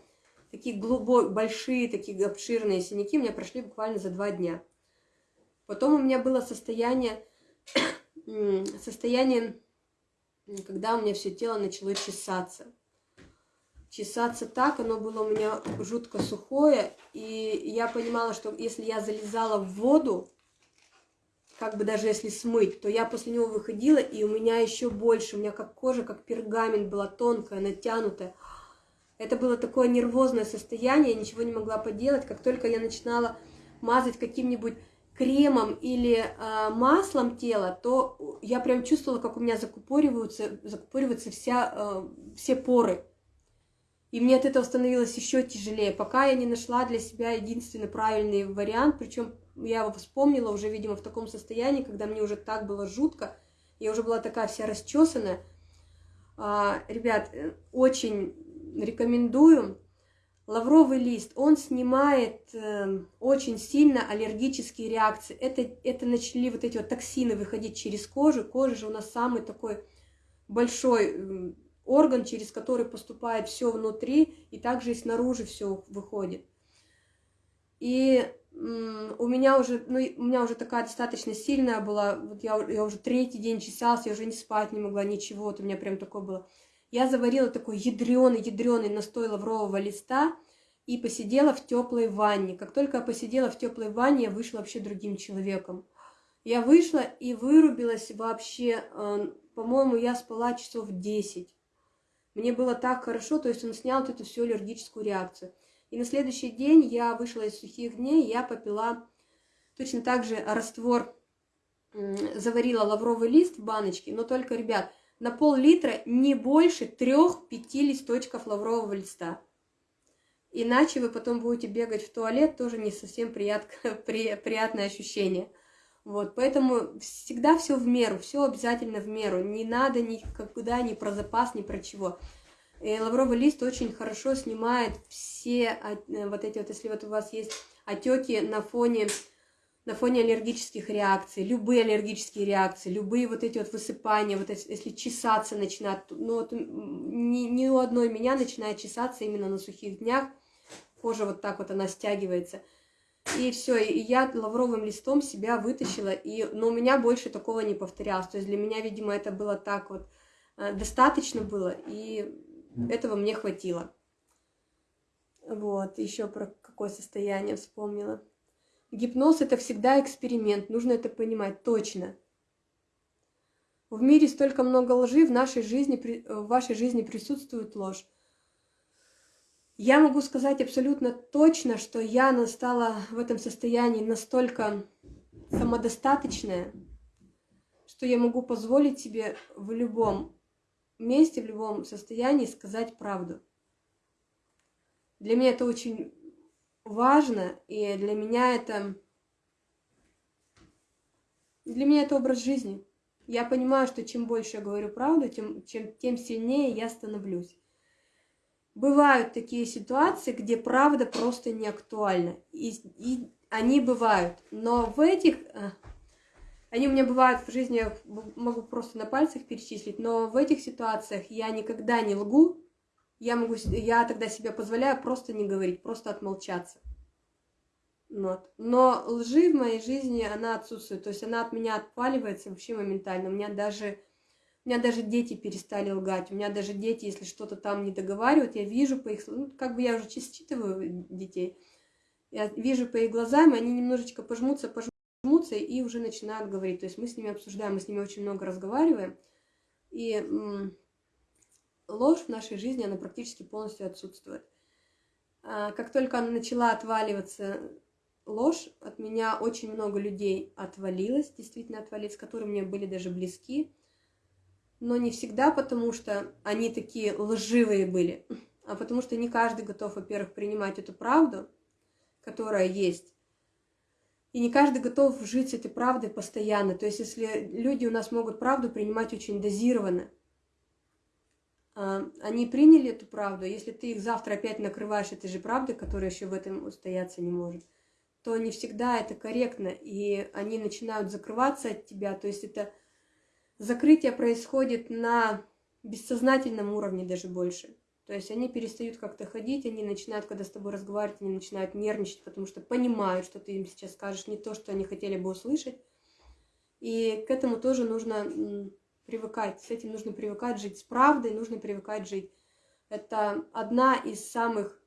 такие глубокие, большие, такие обширные синяки у меня прошли буквально за два дня. Потом у меня было состояние, [COUGHS] состояние, когда у меня все тело начало чесаться. Чесаться так, оно было у меня жутко сухое, и я понимала, что если я залезала в воду, как бы даже если смыть, то я после него выходила, и у меня еще больше, у меня как кожа, как пергамент была тонкая, натянутая. Это было такое нервозное состояние, я ничего не могла поделать. Как только я начинала мазать каким-нибудь кремом или э, маслом тело, то я прям чувствовала, как у меня закупориваются, закупориваются вся, э, все поры. И мне от этого становилось еще тяжелее, пока я не нашла для себя единственный правильный вариант. Причем я его вспомнила уже, видимо, в таком состоянии, когда мне уже так было жутко. Я уже была такая вся расчесанная. А, ребят, э, очень рекомендую. Лавровый лист, он снимает э, очень сильно аллергические реакции. Это, это начали вот эти вот токсины выходить через кожу. Кожа же у нас самый такой большой орган, через который поступает все внутри, и также и снаружи все выходит. И у меня уже, ну, у меня уже такая достаточно сильная была, вот я, я уже третий день чесался, я уже не спать не могла, ничего, вот у меня прям такое было. Я заварила такой ядреный, ядреный настой лаврового листа и посидела в теплой ванне. Как только я посидела в теплой ванне, я вышла вообще другим человеком. Я вышла и вырубилась вообще, э, по-моему, я спала часов 10. Мне было так хорошо, то есть он снял вот эту всю аллергическую реакцию. И на следующий день я вышла из сухих дней, я попила точно так же раствор, заварила лавровый лист в баночке, но только, ребят, на пол-литра не больше трех-пяти листочков лаврового листа. Иначе вы потом будете бегать в туалет, тоже не совсем прият, [LAUGHS] при, приятное ощущение. Вот, поэтому всегда все в меру, все обязательно в меру. Не надо никогда ни про запас, ни про чего. И лавровый лист очень хорошо снимает все э, вот эти вот, если вот у вас есть отеки на фоне, на фоне аллергических реакций, любые аллергические реакции, любые вот эти вот высыпания, вот если чесаться начинает, ну вот ни, ни у одной меня начинает чесаться именно на сухих днях, кожа вот так вот она стягивается – и все, и я лавровым листом себя вытащила, и, но у меня больше такого не повторялось. То есть для меня, видимо, это было так вот, э, достаточно было, и этого мне хватило. Вот, еще про какое состояние вспомнила. Гипноз это всегда эксперимент, нужно это понимать точно. В мире столько много лжи, в нашей жизни, в вашей жизни присутствует ложь. Я могу сказать абсолютно точно, что я стала в этом состоянии настолько самодостаточная, что я могу позволить себе в любом месте, в любом состоянии сказать правду. Для меня это очень важно, и для меня это... Для меня это образ жизни. Я понимаю, что чем больше я говорю правду, тем, чем, тем сильнее я становлюсь. Бывают такие ситуации, где правда просто не актуальна. И, и они бывают. Но в этих... Э, они у меня бывают в жизни, я могу просто на пальцах перечислить, но в этих ситуациях я никогда не лгу, я, могу, я тогда себе позволяю просто не говорить, просто отмолчаться. Вот. Но лжи в моей жизни, она отсутствует, то есть она от меня отпаливается вообще моментально. У меня даже у меня даже дети перестали лгать. У меня даже дети, если что-то там не договаривают, я вижу по их... Ну, как бы я уже считываю детей. Я вижу по их глазам, они немножечко пожмутся, пожмутся и уже начинают говорить. То есть мы с ними обсуждаем, мы с ними очень много разговариваем. И ложь в нашей жизни, она практически полностью отсутствует. А как только она начала отваливаться, ложь, от меня очень много людей отвалилось, действительно отвалилось, которые мне были даже близки но не всегда потому, что они такие лживые были, а потому что не каждый готов, во-первых, принимать эту правду, которая есть, и не каждый готов жить с этой правдой постоянно. То есть, если люди у нас могут правду принимать очень дозированно, они приняли эту правду, если ты их завтра опять накрываешь этой же правдой, которая еще в этом устояться не может, то не всегда это корректно, и они начинают закрываться от тебя, то есть это закрытие происходит на бессознательном уровне даже больше. То есть они перестают как-то ходить, они начинают, когда с тобой разговаривать, они начинают нервничать, потому что понимают, что ты им сейчас скажешь не то, что они хотели бы услышать. И к этому тоже нужно привыкать, с этим нужно привыкать жить, с правдой нужно привыкать жить. Это одна из самых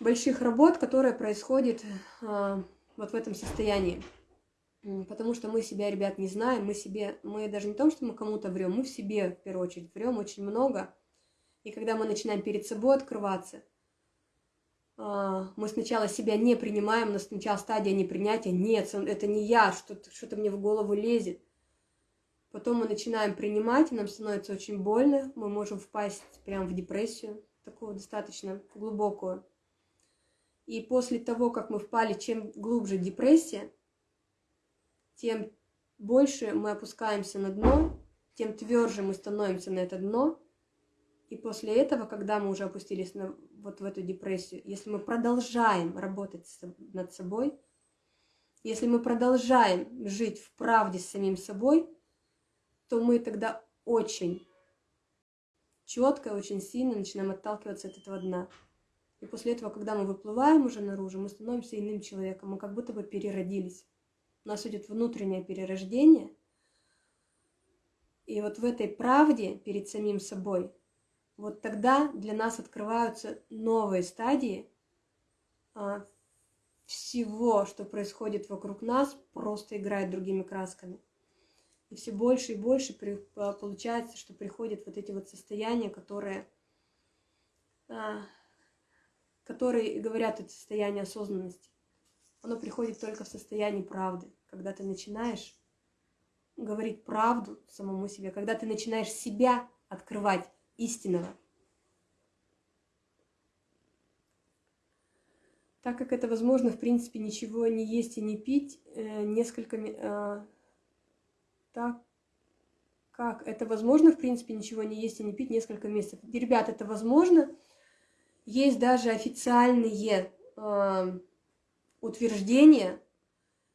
больших работ, которая происходит а, вот в этом состоянии. Потому что мы себя, ребят, не знаем, мы себе, мы даже не том, что мы кому-то врем, мы в себе, в первую очередь, врем очень много. И когда мы начинаем перед собой открываться, а, мы сначала себя не принимаем, у нас сначала стадия непринятия, нет, это не я, что-то что мне в голову лезет. Потом мы начинаем принимать, и нам становится очень больно, мы можем впасть прямо в депрессию, такую достаточно глубокую. И после того, как мы впали, чем глубже депрессия, тем больше мы опускаемся на дно, тем тверже мы становимся на это дно. И после этого, когда мы уже опустились на, вот в эту депрессию, если мы продолжаем работать над собой, если мы продолжаем жить в правде с самим собой, то мы тогда очень четко, очень сильно начинаем отталкиваться от этого дна. И после этого, когда мы выплываем уже наружу, мы становимся иным человеком, мы как будто бы переродились. У нас идет внутреннее перерождение. И вот в этой правде перед самим собой, вот тогда для нас открываются новые стадии а, всего, что происходит вокруг нас, просто играет другими красками. И все больше и больше при, а, получается, что приходят вот эти вот состояния, которые, а, которые говорят о состоянии осознанности. Оно приходит только в состоянии правды, когда ты начинаешь говорить правду самому себе, когда ты начинаешь себя открывать истинного. Так как это возможно, в принципе, ничего не есть и не пить, э, несколько э, так как это возможно, в принципе, ничего не есть и не пить несколько месяцев. Ребят, это возможно. Есть даже официальные э, утверждения.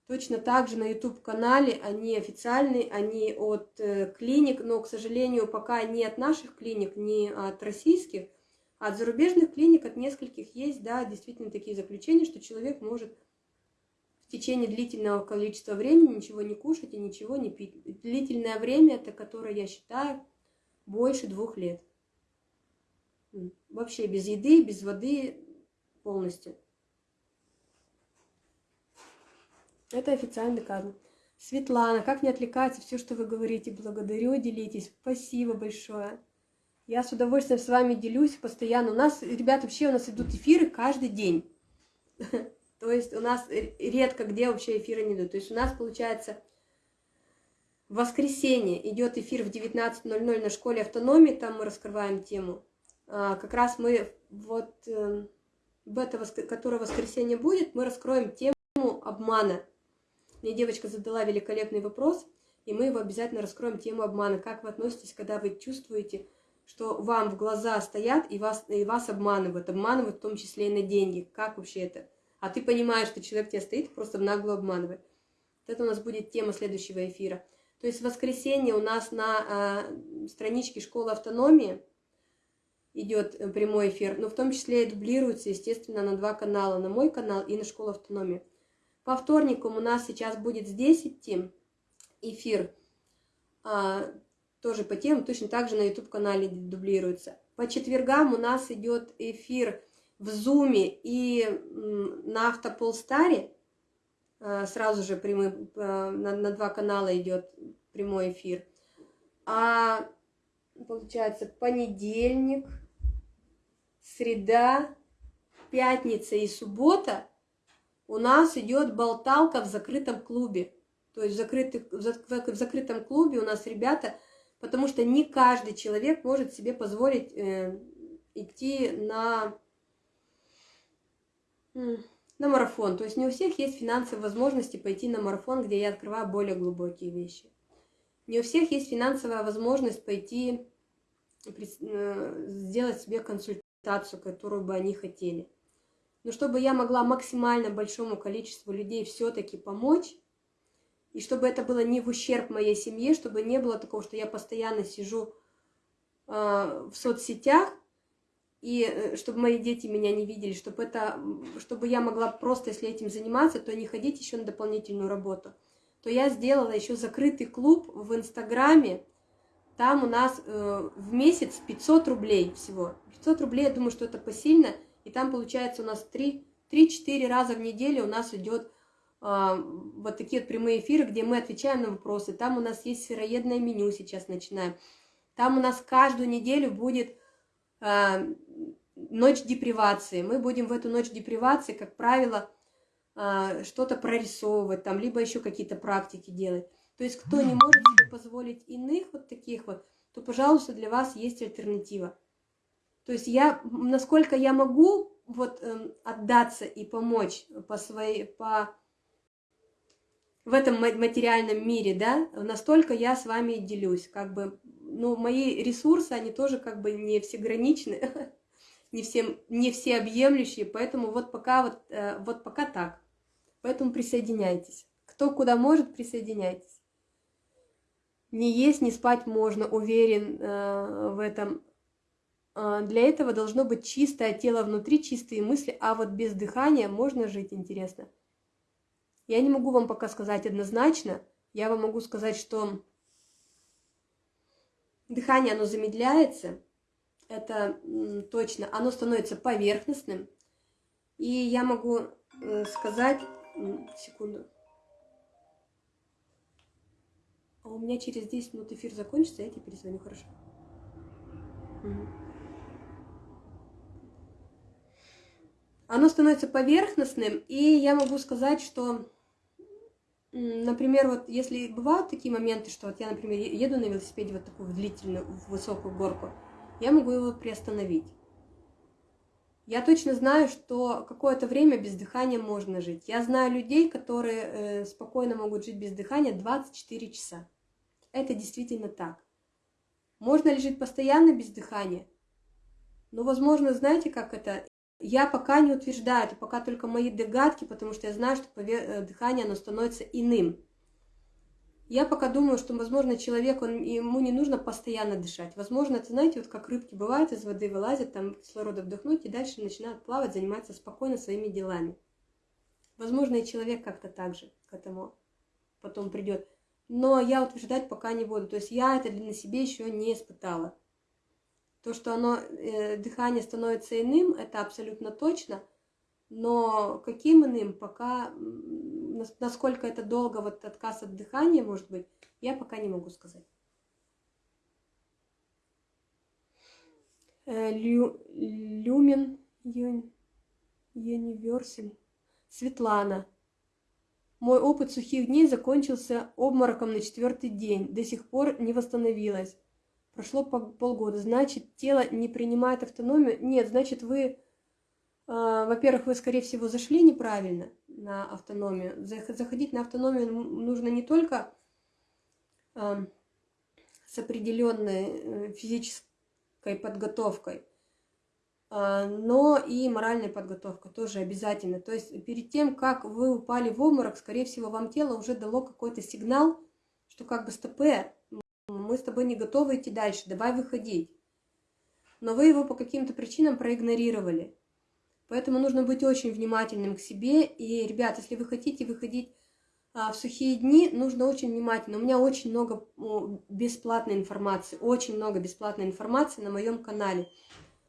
Точно так же на YouTube-канале они официальные, они от э, клиник, но, к сожалению, пока не от наших клиник, не от российских, а от зарубежных клиник, от нескольких есть, да, действительно такие заключения, что человек может течение длительного количества времени ничего не кушать и ничего не пить. Длительное время, это которое я считаю больше двух лет. Вообще без еды, без воды полностью. Это официально доказано. Светлана, как не отвлекаться, все, что вы говорите, благодарю, делитесь. Спасибо большое. Я с удовольствием с вами делюсь постоянно. У нас, ребята, вообще у нас идут эфиры каждый день. [LAUGHS] То есть у нас редко где вообще эфиры не идут. То есть у нас получается в воскресенье идет эфир в 19.00 на школе автономии, там мы раскрываем тему. А, как раз мы вот э, в это, которое воскресенье будет, мы раскроем тему обмана. Мне девочка задала великолепный вопрос, и мы его обязательно раскроем тему обмана. Как вы относитесь, когда вы чувствуете, что вам в глаза стоят и вас, и вас обманывают, обманывают в том числе и на деньги. Как вообще это? А ты понимаешь, что человек тебя стоит, просто нагло обманывает. Вот это у нас будет тема следующего эфира. То есть в воскресенье у нас на э, страничке Школы автономии идет э, прямой эфир, но в том числе и дублируется, естественно, на два канала, на мой канал и на Школу автономии. По вторникам у нас сейчас будет здесь идти эфир, а, тоже по темам, точно так же на YouTube-канале дублируется. По четвергам у нас идет эфир в Зуме и на Автополстаре э, сразу же прямой, э, на, на два канала идет прямой эфир. А получается понедельник, среда, пятница и суббота у нас идет болталка в закрытом клубе. То есть в, закрытых, в закрытом клубе у нас ребята, потому что не каждый человек может себе позволить э, идти на на марафон. То есть не у всех есть финансовые возможности пойти на марафон, где я открываю более глубокие вещи. Не у всех есть финансовая возможность пойти э, сделать себе консультацию, которую бы они хотели. Но чтобы я могла максимально большому количеству людей все-таки помочь, и чтобы это было не в ущерб моей семье, чтобы не было такого, что я постоянно сижу э, в соцсетях, и э, чтобы мои дети меня не видели, чтобы, это, чтобы я могла просто, если этим заниматься, то не ходить еще на дополнительную работу, то я сделала еще закрытый клуб в Инстаграме, там у нас э, в месяц 500 рублей всего. 500 рублей, я думаю, что это посильно, и там получается у нас 3-4 раза в неделю у нас идет э, вот такие вот прямые эфиры, где мы отвечаем на вопросы. Там у нас есть сыроедное меню сейчас начинаем. Там у нас каждую неделю будет ночь депривации. Мы будем в эту ночь депривации, как правило, а, что-то прорисовывать, там, либо еще какие-то практики делать. То есть, кто не может себе позволить иных вот таких вот, то, пожалуйста, для вас есть альтернатива. То есть я, насколько я могу вот э, отдаться и помочь по своей, по в этом материальном мире, да, настолько я с вами делюсь, как бы, ну, мои ресурсы, они тоже как бы не всеграничны, [LAUGHS] не, всем, не всеобъемлющие, поэтому вот пока вот, э, вот пока так. Поэтому присоединяйтесь. Кто куда может, присоединяйтесь. Не есть, не спать можно, уверен э, в этом. Э, для этого должно быть чистое тело внутри, чистые мысли, а вот без дыхания можно жить, интересно. Я не могу вам пока сказать однозначно. Я вам могу сказать, что дыхание, оно замедляется. Это точно. Оно становится поверхностным. И я могу э, сказать... Секунду. А у меня через 10 минут эфир закончится, я тебе перезвоню, хорошо? Оно становится поверхностным, и я могу сказать, что Например, вот если бывают такие моменты, что вот я, например, еду на велосипеде вот такую длительную, высокую горку, я могу его приостановить. Я точно знаю, что какое-то время без дыхания можно жить. Я знаю людей, которые э, спокойно могут жить без дыхания 24 часа. Это действительно так. Можно ли жить постоянно без дыхания? Ну, возможно, знаете, как это? Я пока не утверждаю, это пока только мои догадки, потому что я знаю, что э, дыхание, оно становится иным. Я пока думаю, что, возможно, человек, он, ему не нужно постоянно дышать. Возможно, это, знаете, вот как рыбки бывают, из воды вылазят, там кислорода вдохнуть, и дальше начинают плавать, заниматься спокойно своими делами. Возможно, и человек как-то так же к этому потом придет. Но я утверждать пока не буду. То есть я это на себе еще не испытала. То, что оно, э, дыхание становится иным, это абсолютно точно, но каким иным, пока, насколько это долго, вот отказ от дыхания, может быть, я пока не могу сказать. Э, лю, люмен Юниверсаль. Светлана. Мой опыт сухих дней закончился обмороком на четвертый день. До сих пор не восстановилась. Прошло полгода, значит, тело не принимает автономию. Нет, значит, вы, э, во-первых, вы, скорее всего, зашли неправильно на автономию. Заходить на автономию нужно не только с определенной э, физической подготовкой, э, но и моральной подготовкой тоже обязательно. То есть перед тем, как вы упали в обморок, скорее всего, вам тело уже дало какой-то сигнал, что как бы стопе, мы с тобой не готовы идти дальше, давай выходить. Но вы его по каким-то причинам проигнорировали. Поэтому нужно быть очень внимательным к себе. И, ребят, если вы хотите выходить а, в сухие дни, нужно очень внимательно. У меня очень много бесплатной информации, очень много бесплатной информации на моем канале.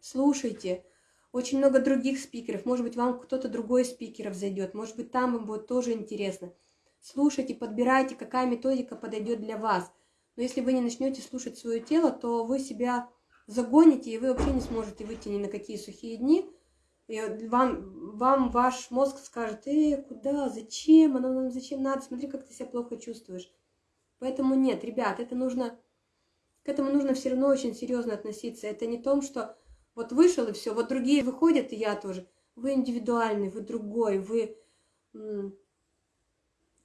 Слушайте. Очень много других спикеров. Может быть, вам кто-то другой из спикеров зайдет. Может быть, там вам будет тоже интересно. Слушайте, подбирайте, какая методика подойдет для вас – но если вы не начнете слушать свое тело, то вы себя загоните, и вы вообще не сможете выйти ни на какие сухие дни. И вам, вам ваш мозг скажет, э, куда, зачем, оно нам зачем надо, смотри, как ты себя плохо чувствуешь. Поэтому нет, ребят, это нужно, к этому нужно все равно очень серьезно относиться. Это не том, что вот вышел и все, вот другие выходят, и я тоже. Вы индивидуальный, вы другой, вы...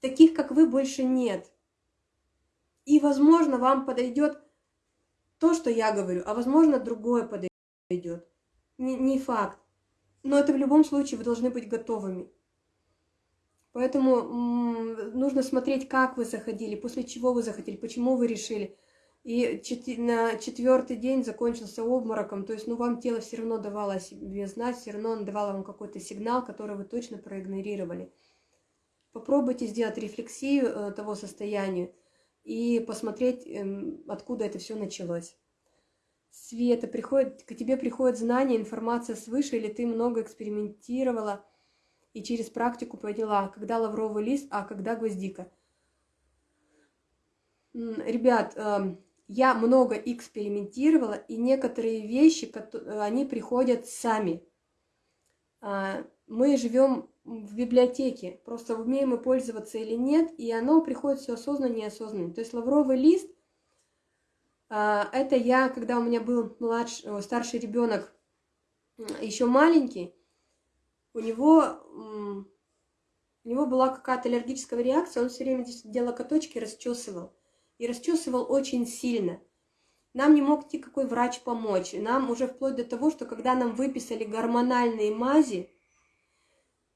Таких, как вы, больше нет. И, возможно, вам подойдет то, что я говорю, а возможно, другое подойдет. Не, не факт. Но это в любом случае вы должны быть готовыми. Поэтому нужно смотреть, как вы заходили, после чего вы заходили, почему вы решили. И на четвертый день закончился обмороком, то есть, ну, вам тело все равно давало себе знать, все равно он давало вам какой-то сигнал, который вы точно проигнорировали. Попробуйте сделать рефлексию э, того состояния и посмотреть, эм, откуда это все началось. Света, приходит, к тебе приходит знание, информация свыше, или ты много экспериментировала и через практику поняла, когда лавровый лист, а когда гвоздика. Ребят, эм, я много экспериментировала, и некоторые вещи, они приходят сами. А, Мы живем в библиотеке, просто умеем мы пользоваться или нет, и оно приходит все осознанно, неосознанно. То есть лавровый лист, а, это я, когда у меня был младший, о, старший ребенок, еще маленький, у него, у него была какая-то аллергическая реакция, он все время делал локоточки, расчесывал. И расчесывал очень сильно. Нам не мог никакой врач помочь. Нам уже вплоть до того, что когда нам выписали гормональные мази,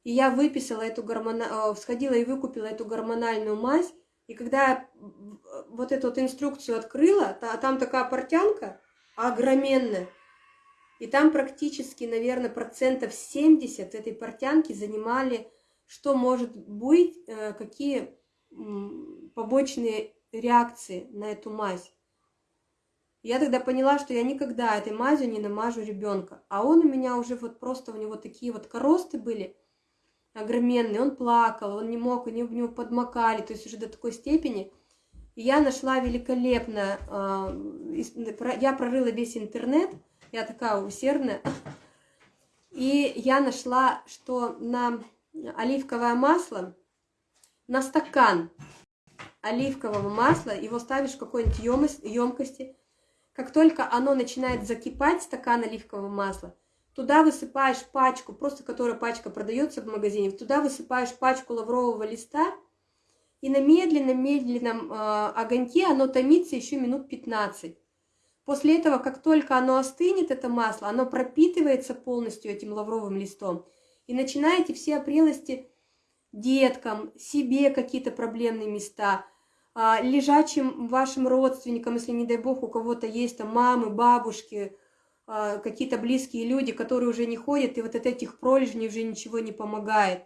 и я выписала эту гормона... сходила и выкупила эту гормональную мазь, и когда я вот эту вот инструкцию открыла, та- там такая портянка огроменная, и там практически, наверное, процентов 70 этой портянки занимали, что может быть, э, какие побочные реакции на эту мазь. Я тогда поняла, что я никогда этой мазью не намажу ребенка. А он у меня уже вот просто, у него такие вот коросты были огроменные, он плакал, он не мог, они в него подмокали, то есть уже до такой степени. И я нашла великолепно, про- я прорыла весь интернет, я такая усердная, и я нашла, что на оливковое масло, на стакан оливкового масла, его ставишь в какой-нибудь емкости, как только оно начинает закипать, стакан оливкового масла, туда высыпаешь пачку, просто которая пачка продается в магазине, туда высыпаешь пачку лаврового листа, и на медленном-медленном э, огоньке оно томится еще минут 15. После этого, как только оно остынет, это масло, оно пропитывается полностью этим лавровым листом, и начинаете все опрелости деткам, себе какие-то проблемные места, а, лежачим вашим родственникам, если, не дай бог, у кого-то есть там мамы, бабушки, какие-то близкие люди, которые уже не ходят, и вот от этих пролежней уже ничего не помогает,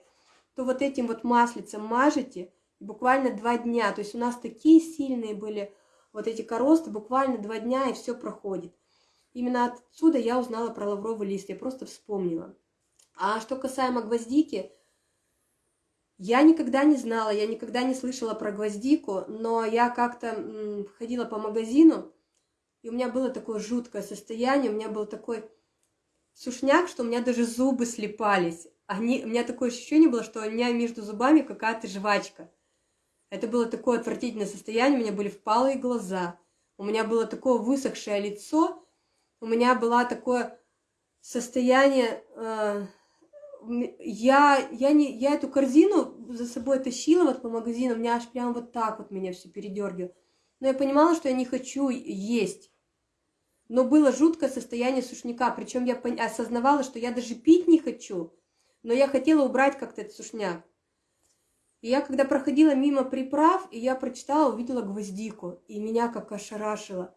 то вот этим вот маслицем мажете буквально два дня. То есть у нас такие сильные были вот эти коросты, буквально два дня, и все проходит. Именно отсюда я узнала про лавровый лист, я просто вспомнила. А что касаемо гвоздики, я никогда не знала, я никогда не слышала про гвоздику, но я как-то ходила по магазину, и у меня было такое жуткое состояние, у меня был такой сушняк, что у меня даже зубы слепались. Они, у меня такое ощущение было, что у меня между зубами какая-то жвачка. Это было такое отвратительное состояние, у меня были впалые глаза, у меня было такое высохшее лицо, у меня было такое состояние... э, я, я, не, я эту корзину за собой тащила вот по магазину, у меня аж прям вот так вот меня все передергивало. Но я понимала, что я не хочу есть. Но было жуткое состояние сушняка, причем я осознавала, что я даже пить не хочу, но я хотела убрать как-то этот сушняк. И я когда проходила мимо приправ, и я прочитала, увидела гвоздику, и меня как ошарашило.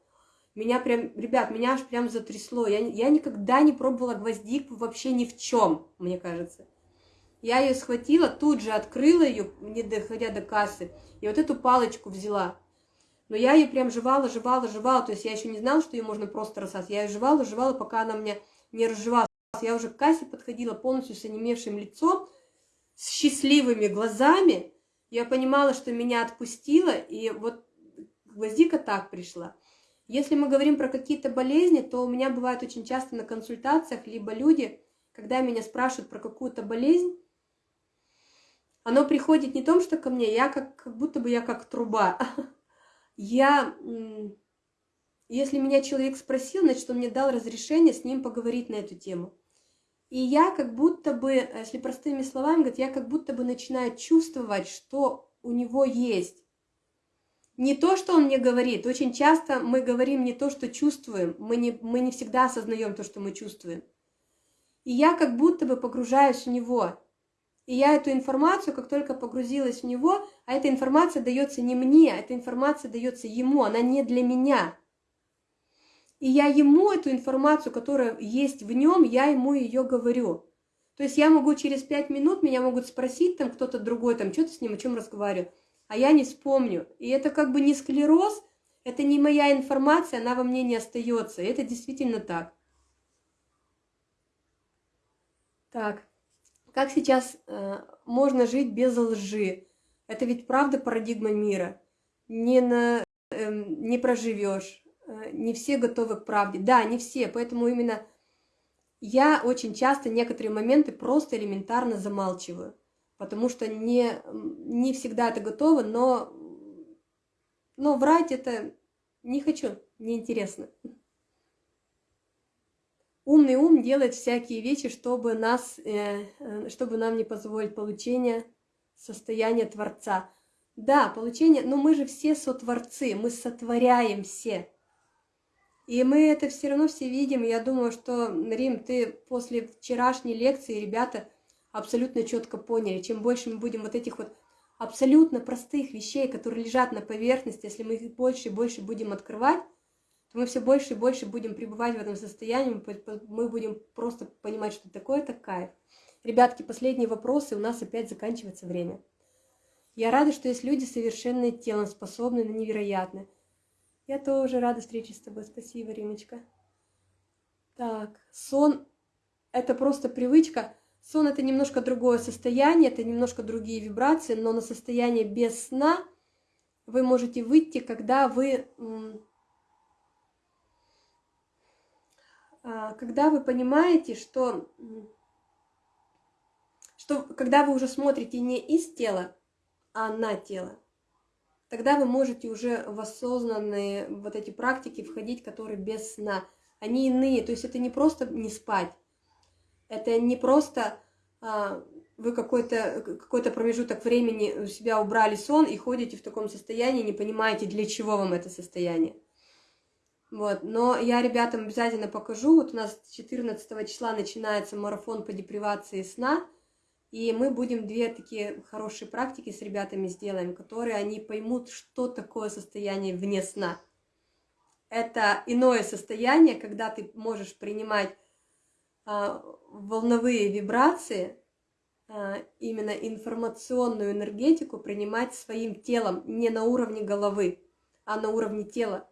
Меня прям, ребят, меня аж прям затрясло. Я, я никогда не пробовала гвоздику вообще ни в чем, мне кажется. Я ее схватила, тут же открыла ее, не доходя до кассы, и вот эту палочку взяла. Но я ее прям жевала, жевала, жевала, то есть я еще не знала, что ее можно просто рассасывать. Я ее жевала, жевала, пока она мне не разжевалась. Я уже к кассе подходила полностью с онемевшим лицом, с счастливыми глазами. Я понимала, что меня отпустило, и вот гвоздика так пришла. Если мы говорим про какие-то болезни, то у меня бывает очень часто на консультациях либо люди, когда меня спрашивают про какую-то болезнь, оно приходит не том, что ко мне, я как, как будто бы я как труба. [LAUGHS] Я, если меня человек спросил, значит, он мне дал разрешение с ним поговорить на эту тему. И я как будто бы, если простыми словами говорить, я как будто бы начинаю чувствовать, что у него есть. Не то, что он мне говорит. Очень часто мы говорим не то, что чувствуем. Мы не, мы не всегда осознаем то, что мы чувствуем. И я как будто бы погружаюсь в него. И я эту информацию, как только погрузилась в него, а эта информация дается не мне, эта информация дается ему, она не для меня. И я ему эту информацию, которая есть в нем, я ему ее говорю. То есть я могу через пять минут, меня могут спросить там кто-то другой, там, что ты с ним, о чем разговариваю, а я не вспомню. И это как бы не склероз, это не моя информация, она во мне не остается. Это действительно так. Так, как сейчас э, можно жить без лжи? Это ведь правда парадигма мира. Не на эм, не проживешь, э, не все готовы к правде. Да, не все, поэтому именно я очень часто некоторые моменты просто элементарно замалчиваю, потому что не, не всегда это готово, но, но врать это не хочу, неинтересно. Умный ум делает всякие вещи, чтобы, нас, э, э, чтобы нам не позволить получение состояния Творца. Да, получение, но мы же все сотворцы, мы сотворяем все. И мы это все равно все видим. Я думаю, что, Рим, ты после вчерашней лекции, ребята, абсолютно четко поняли. Чем больше мы будем вот этих вот абсолютно простых вещей, которые лежат на поверхности, если мы их больше и больше будем открывать, то мы все больше и больше будем пребывать в этом состоянии, мы будем просто понимать, что такое это кайф. Ребятки, последние вопросы, у нас опять заканчивается время. Я рада, что есть люди совершенные телом, способные на невероятное. Я тоже рада встрече с тобой. Спасибо, Римочка. Так, сон – это просто привычка. Сон – это немножко другое состояние, это немножко другие вибрации, но на состояние без сна вы можете выйти, когда вы, а, когда вы понимаете, что, что когда вы уже смотрите не из тела, а на тело тогда вы можете уже в осознанные вот эти практики входить, которые без сна. Они иные, то есть это не просто не спать, это не просто а, вы какой-то какой промежуток времени у себя убрали сон и ходите в таком состоянии, не понимаете, для чего вам это состояние. Вот, но я ребятам обязательно покажу, вот у нас 14 числа начинается марафон по депривации сна – и мы будем две такие хорошие практики с ребятами сделаем, которые они поймут, что такое состояние вне сна. Это иное состояние, когда ты можешь принимать а, волновые вибрации, а, именно информационную энергетику принимать своим телом, не на уровне головы, а на уровне тела.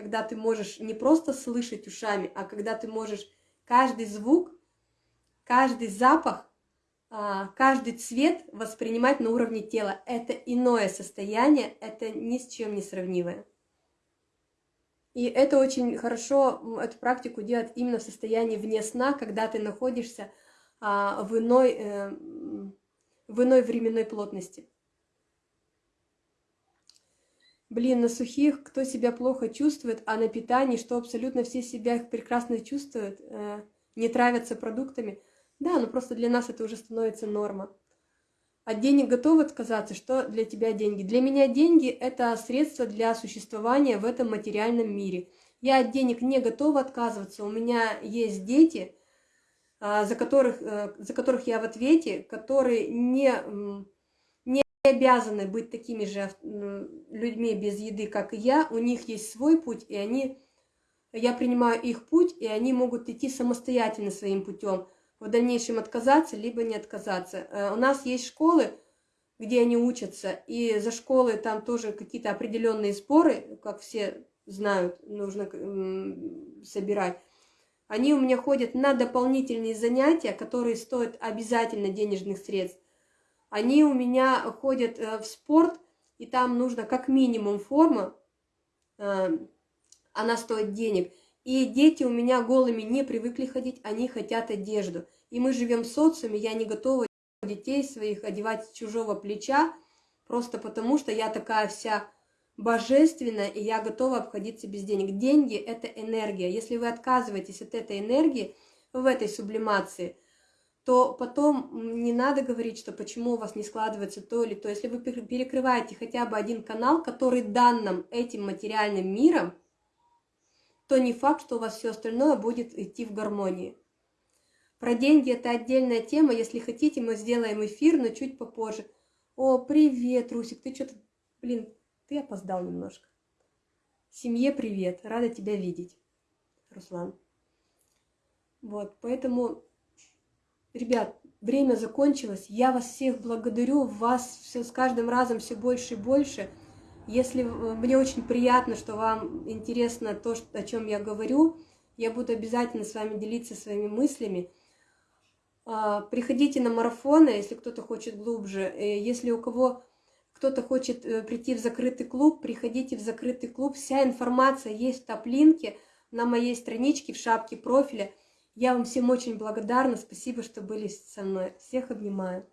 Когда ты можешь не просто слышать ушами, а когда ты можешь каждый звук, каждый запах а, каждый цвет воспринимать на уровне тела. Это иное состояние, это ни с чем не сравнимое. И это очень хорошо, эту практику делать именно в состоянии вне сна, когда ты находишься а, в, иной, э, в иной временной плотности. Блин, на сухих, кто себя плохо чувствует, а на питании, что абсолютно все себя прекрасно чувствуют, э, не травятся продуктами – да, но просто для нас это уже становится норма. От денег готов отказаться? Что для тебя деньги? Для меня деньги – это средство для существования в этом материальном мире. Я от денег не готова отказываться. У меня есть дети, а, за которых, э, за которых я в ответе, которые не обязаны быть такими же людьми без еды, как и я. У них есть свой путь, и они, я принимаю их путь, и они могут идти самостоятельно своим путем – в дальнейшем отказаться, либо не отказаться. Э, у нас есть школы, где они учатся, и за школы там тоже какие-то определенные споры, как все знают, нужно собирать. Они у меня ходят на дополнительные занятия, которые стоят обязательно денежных средств. Они у меня ходят э, в спорт, и там нужно как минимум форма, э, она стоит денег. И дети у меня голыми не привыкли ходить, они хотят одежду. И мы живем в социуме, я не готова детей своих одевать с чужого плеча, просто потому что я такая вся божественная, и я готова обходиться без денег. Деньги – это энергия. Если вы отказываетесь от этой энергии в этой сублимации, то потом не надо говорить, что почему у вас не складывается то или то. Если вы перекрываете хотя бы один канал, который дан нам этим материальным миром, то не факт, что у вас все остальное будет идти в гармонии. Про деньги это отдельная тема. Если хотите, мы сделаем эфир, но чуть попозже. О, привет, Русик, ты что-то... Блин, ты опоздал немножко. Семье привет, рада тебя видеть, Руслан. Вот, поэтому, ребят, время закончилось. Я вас всех благодарю, вас все с каждым разом все больше и больше. Если мне очень приятно, что вам интересно то, о чем я говорю, я буду обязательно с вами делиться своими мыслями. А, приходите на марафоны, если кто-то хочет глубже. Э, если у кого кто-то хочет э, прийти в закрытый клуб, приходите в закрытый клуб. Вся информация есть в топ-линке на моей страничке в шапке профиля. Я вам всем очень благодарна. Спасибо, что были со мной. Всех обнимаю.